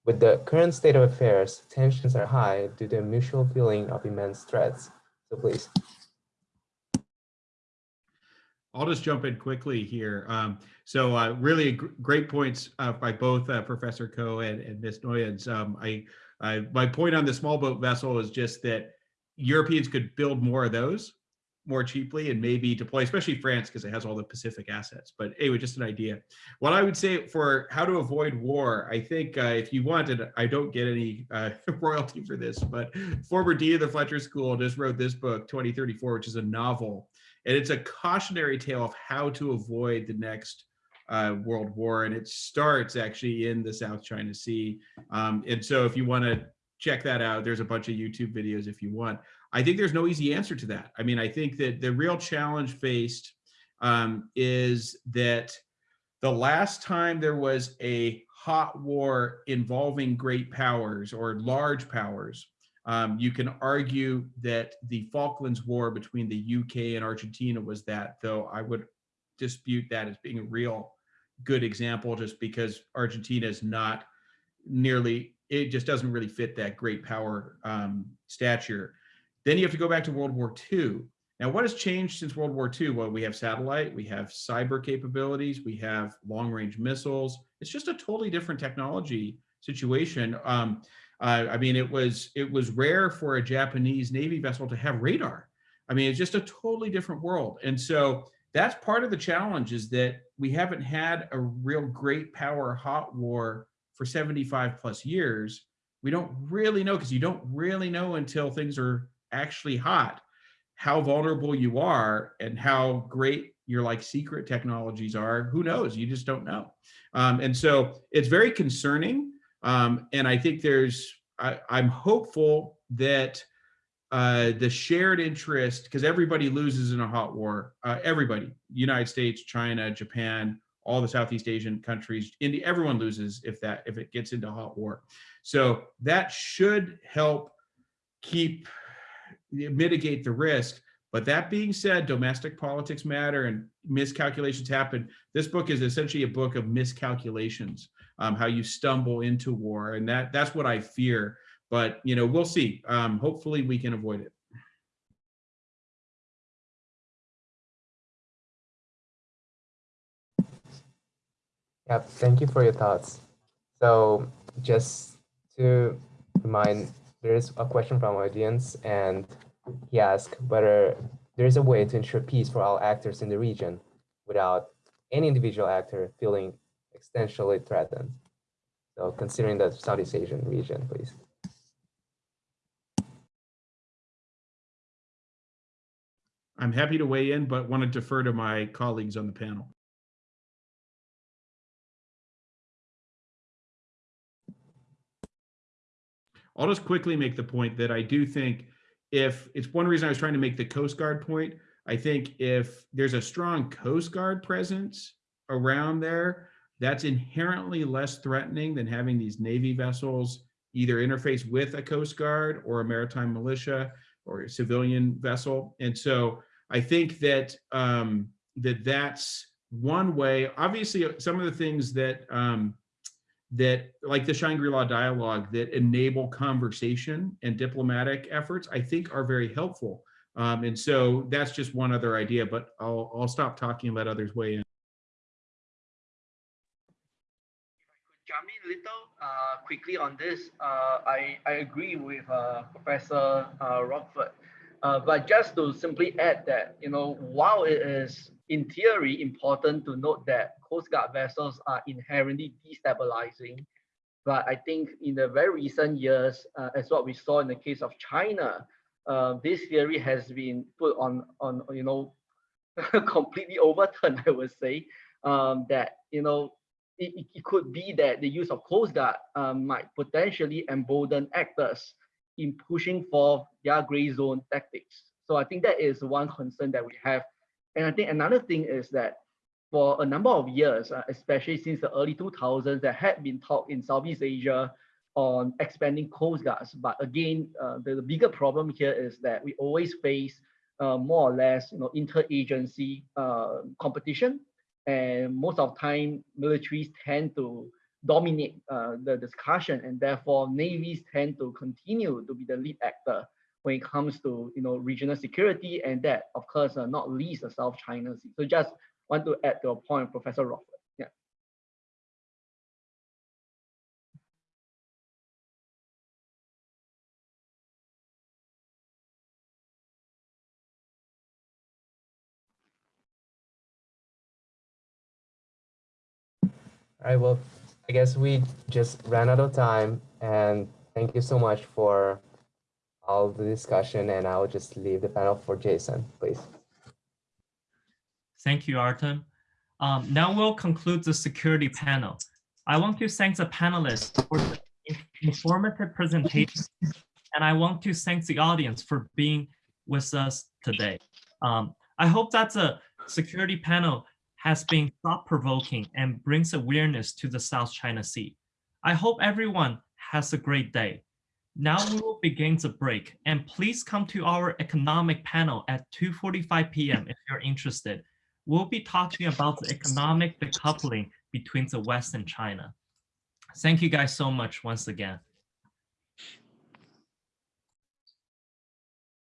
With the current state of affairs, tensions are high due to a mutual feeling of immense threats. So please. I'll just jump in quickly here. Um, so uh, really gr great points uh, by both uh, Professor Koh and, and Ms. Nouwens. Um, I, I, my point on the small boat vessel is just that Europeans could build more of those more cheaply and maybe deploy, especially France, because it has all the Pacific assets. But anyway, just an idea. What I would say for how to avoid war, I think uh, if you wanted, I don't get any uh, royalty for this, but former dean of the Fletcher School just wrote this book, 2034, which is a novel. And it's a cautionary tale of how to avoid the next uh, world war. And it starts actually in the South China Sea. Um, and so if you want to check that out, there's a bunch of YouTube videos if you want. I think there's no easy answer to that. I mean, I think that the real challenge faced um, is that the last time there was a hot war involving great powers or large powers, um, you can argue that the Falklands War between the UK and Argentina was that, though I would dispute that as being a real good example just because Argentina is not nearly, it just doesn't really fit that great power um, stature. Then you have to go back to World War II. Now, what has changed since World War II? Well, we have satellite, we have cyber capabilities, we have long range missiles. It's just a totally different technology situation. Um, uh, I mean, it was it was rare for a Japanese Navy vessel to have radar. I mean, it's just a totally different world. And so that's part of the challenge is that we haven't had a real great power hot war for 75 plus years. We don't really know because you don't really know until things are actually hot. How vulnerable you are and how great your like secret technologies are who knows? You just don't know. Um, and so it's very concerning um, and i think there's I, i'm hopeful that uh, the shared interest because everybody loses in a hot war. Uh, everybody united states china japan all the southeast asian countries india everyone loses if that if it gets into hot war. So that should help keep mitigate the risk. But that being said, domestic politics matter and miscalculations happen. This book is essentially a book of miscalculations, um, how you stumble into war. And that that's what I fear. But, you know, we'll see. Um, hopefully we can avoid it. Yeah, thank you for your thoughts. So just to remind there is a question from audience and he asked whether there is a way to ensure peace for all actors in the region without any individual actor feeling existentially threatened. So considering the Southeast Asian region, please. I'm happy to weigh in, but want to defer to my colleagues on the panel. I'll just quickly make the point that I do think if it's one reason I was trying to make the Coast Guard point, I think if there's a strong Coast Guard presence around there, that's inherently less threatening than having these Navy vessels either interface with a Coast Guard or a maritime militia or a civilian vessel. And so I think that um, that that's one way. Obviously, some of the things that um, that like the Shangri-La dialogue that enable conversation and diplomatic efforts, I think are very helpful. Um, and so that's just one other idea, but I'll, I'll stop talking and let others weigh in. Jump in a little uh, quickly on this. Uh, I, I agree with uh, Professor uh, Rockford. Uh, but just to simply add that, you know, while it is in theory important to note that Coast Guard vessels are inherently destabilizing, but I think in the very recent years, uh, as what we saw in the case of China, uh, this theory has been put on, on you know, completely overturned, I would say, um, that, you know, it, it could be that the use of Coast Guard um, might potentially embolden actors in pushing for their gray zone tactics. So I think that is one concern that we have. And I think another thing is that for a number of years, uh, especially since the early 2000s, there had been talk in Southeast Asia on expanding coast guards. But again, uh, the, the, bigger problem here is that we always face uh, more or less, you know, interagency uh, competition and most of the time militaries tend to dominate uh, the discussion and therefore navies tend to continue to be the lead actor when it comes to you know regional security and that of course uh, not least the South China Sea. So just want to add to a point, Professor Rockford. Yeah. All right, well, I guess we just ran out of time and thank you so much for all the discussion and I'll just leave the panel for Jason, please. Thank you, Artem. Um, now we'll conclude the security panel. I want to thank the panelists for the informative presentation, and I want to thank the audience for being with us today. Um, I hope that the security panel has been thought-provoking and brings awareness to the South China Sea. I hope everyone has a great day. Now we will begin the break and please come to our economic panel at 2.45 p.m. if you're interested. We'll be talking about the economic decoupling between the West and China. Thank you guys so much once again.